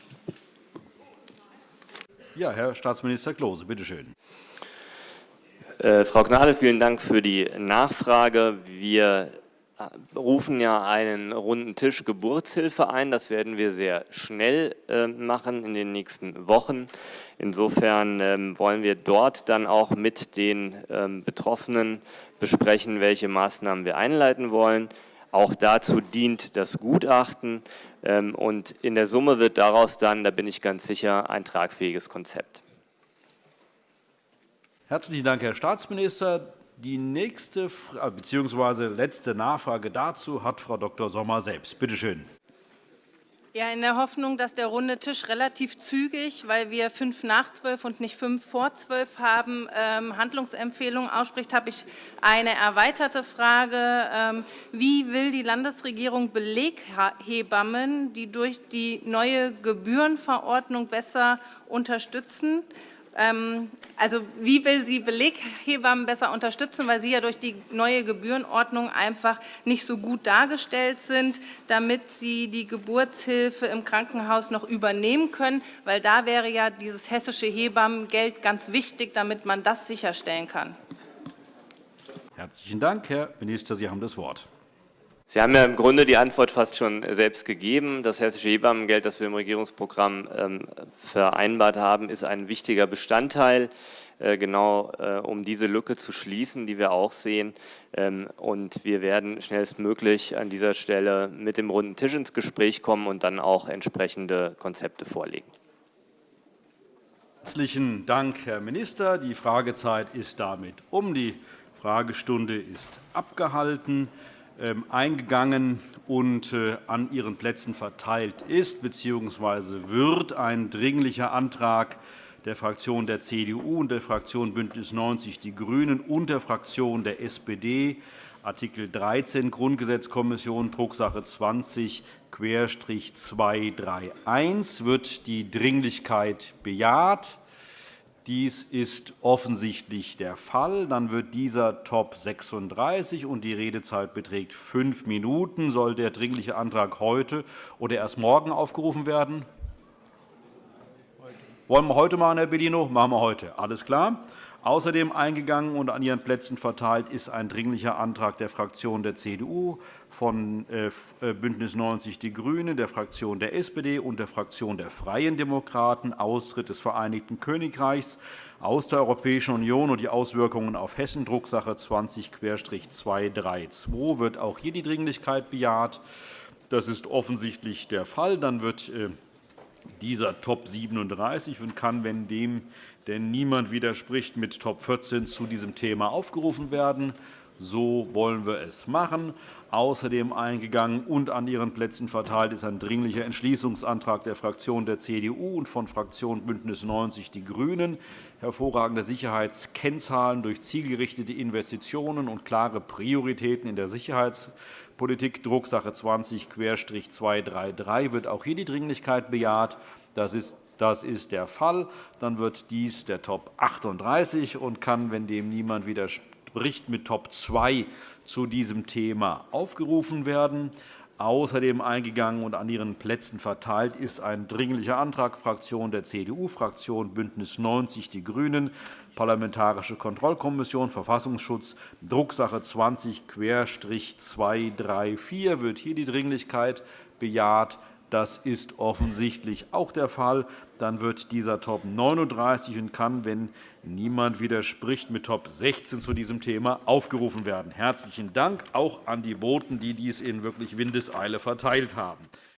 S1: Ja, Herr Staatsminister Klose, bitte schön.
S21: Äh, Frau Gnadl, vielen Dank für die Nachfrage. Wir äh, rufen ja einen runden Tisch Geburtshilfe ein. Das werden wir sehr schnell äh, machen in den nächsten Wochen. Insofern ähm, wollen wir dort dann auch mit den ähm, Betroffenen besprechen, welche Maßnahmen wir einleiten wollen. Auch dazu dient das Gutachten. Ähm, und in der Summe wird daraus dann, da bin ich ganz sicher, ein tragfähiges Konzept.
S1: Herzlichen Dank, Herr Staatsminister. Die nächste bzw. letzte Nachfrage dazu hat Frau Dr. Sommer selbst. Bitte schön.
S20: Ja, in der Hoffnung, dass der runde Tisch relativ zügig, weil wir fünf nach zwölf und nicht fünf vor zwölf haben, ähm, Handlungsempfehlungen ausspricht, habe ich eine erweiterte Frage. Ähm, wie will die Landesregierung Beleghebammen, die durch die neue Gebührenverordnung besser unterstützen, also wie will sie Beleghebammen besser unterstützen, weil sie ja durch die neue Gebührenordnung einfach nicht so gut dargestellt sind, damit sie die Geburtshilfe im Krankenhaus noch übernehmen können, weil da wäre ja dieses hessische Hebammengeld ganz wichtig, damit man das sicherstellen kann.
S1: Herzlichen Dank, Herr Minister. Sie haben das Wort.
S21: Sie haben ja im Grunde die Antwort fast schon selbst gegeben. Das hessische Hebammengeld, das wir im Regierungsprogramm ähm, vereinbart haben, ist ein wichtiger Bestandteil, äh, genau äh, um diese Lücke zu schließen, die wir auch sehen. Ähm, und wir werden schnellstmöglich an dieser Stelle mit dem runden Tisch ins Gespräch kommen und dann auch entsprechende Konzepte vorlegen.
S1: Herzlichen Dank, Herr Minister. Die Fragezeit ist damit um. Die Fragestunde ist abgehalten. Ähm, eingegangen und äh, an Ihren Plätzen verteilt ist bzw. wird ein Dringlicher Antrag der Fraktion der CDU und der Fraktion BÜNDNIS 90 die GRÜNEN und der Fraktion der SPD, Artikel 13 Grundgesetzkommission, Drucksache 20-231, wird die Dringlichkeit bejaht. Dies ist offensichtlich der Fall. Dann wird dieser Top 36 und die Redezeit beträgt fünf Minuten. Soll der Dringliche Antrag heute oder erst morgen aufgerufen werden? Wollen wir heute machen, Herr Bellino? Machen wir heute. Alles klar. Außerdem eingegangen und an Ihren Plätzen verteilt ist ein Dringlicher Antrag der Fraktion der CDU, von äh, äh, BÜNDNIS 90 die GRÜNEN, der Fraktion der SPD und der Fraktion der Freien Demokraten, Austritt des Vereinigten Königreichs aus der Europäischen Union und die Auswirkungen auf Hessen, Drucksache 20-232. Wird auch hier die Dringlichkeit bejaht? Das ist offensichtlich der Fall. Dann wird äh, dieser Top 37 und kann, wenn dem denn niemand widerspricht, mit Top 14 zu diesem Thema aufgerufen werden. So wollen wir es machen. Außerdem eingegangen und an Ihren Plätzen verteilt ist ein Dringlicher Entschließungsantrag der Fraktion der CDU und von Fraktion BÜNDNIS 90 die GRÜNEN. Hervorragende Sicherheitskennzahlen durch zielgerichtete Investitionen und klare Prioritäten in der Sicherheitspolitik, Drucksache 20-233, wird auch hier die Dringlichkeit bejaht. Das ist das ist der Fall. Dann wird dies der Top 38 und kann, wenn dem niemand widerspricht, mit Top 2 zu diesem Thema aufgerufen werden. Außerdem eingegangen und an Ihren Plätzen verteilt ist ein Dringlicher Antrag Fraktion der CDU, Fraktion BÜNDNIS 90 die GRÜNEN, Parlamentarische Kontrollkommission Verfassungsschutz, Drucksache 20-234 wird hier die Dringlichkeit bejaht. Das ist offensichtlich auch der Fall. Dann wird dieser Top 39 und kann, wenn niemand widerspricht, mit Top 16 zu diesem Thema aufgerufen werden. Herzlichen Dank auch an die Boten, die dies in wirklich Windeseile verteilt haben.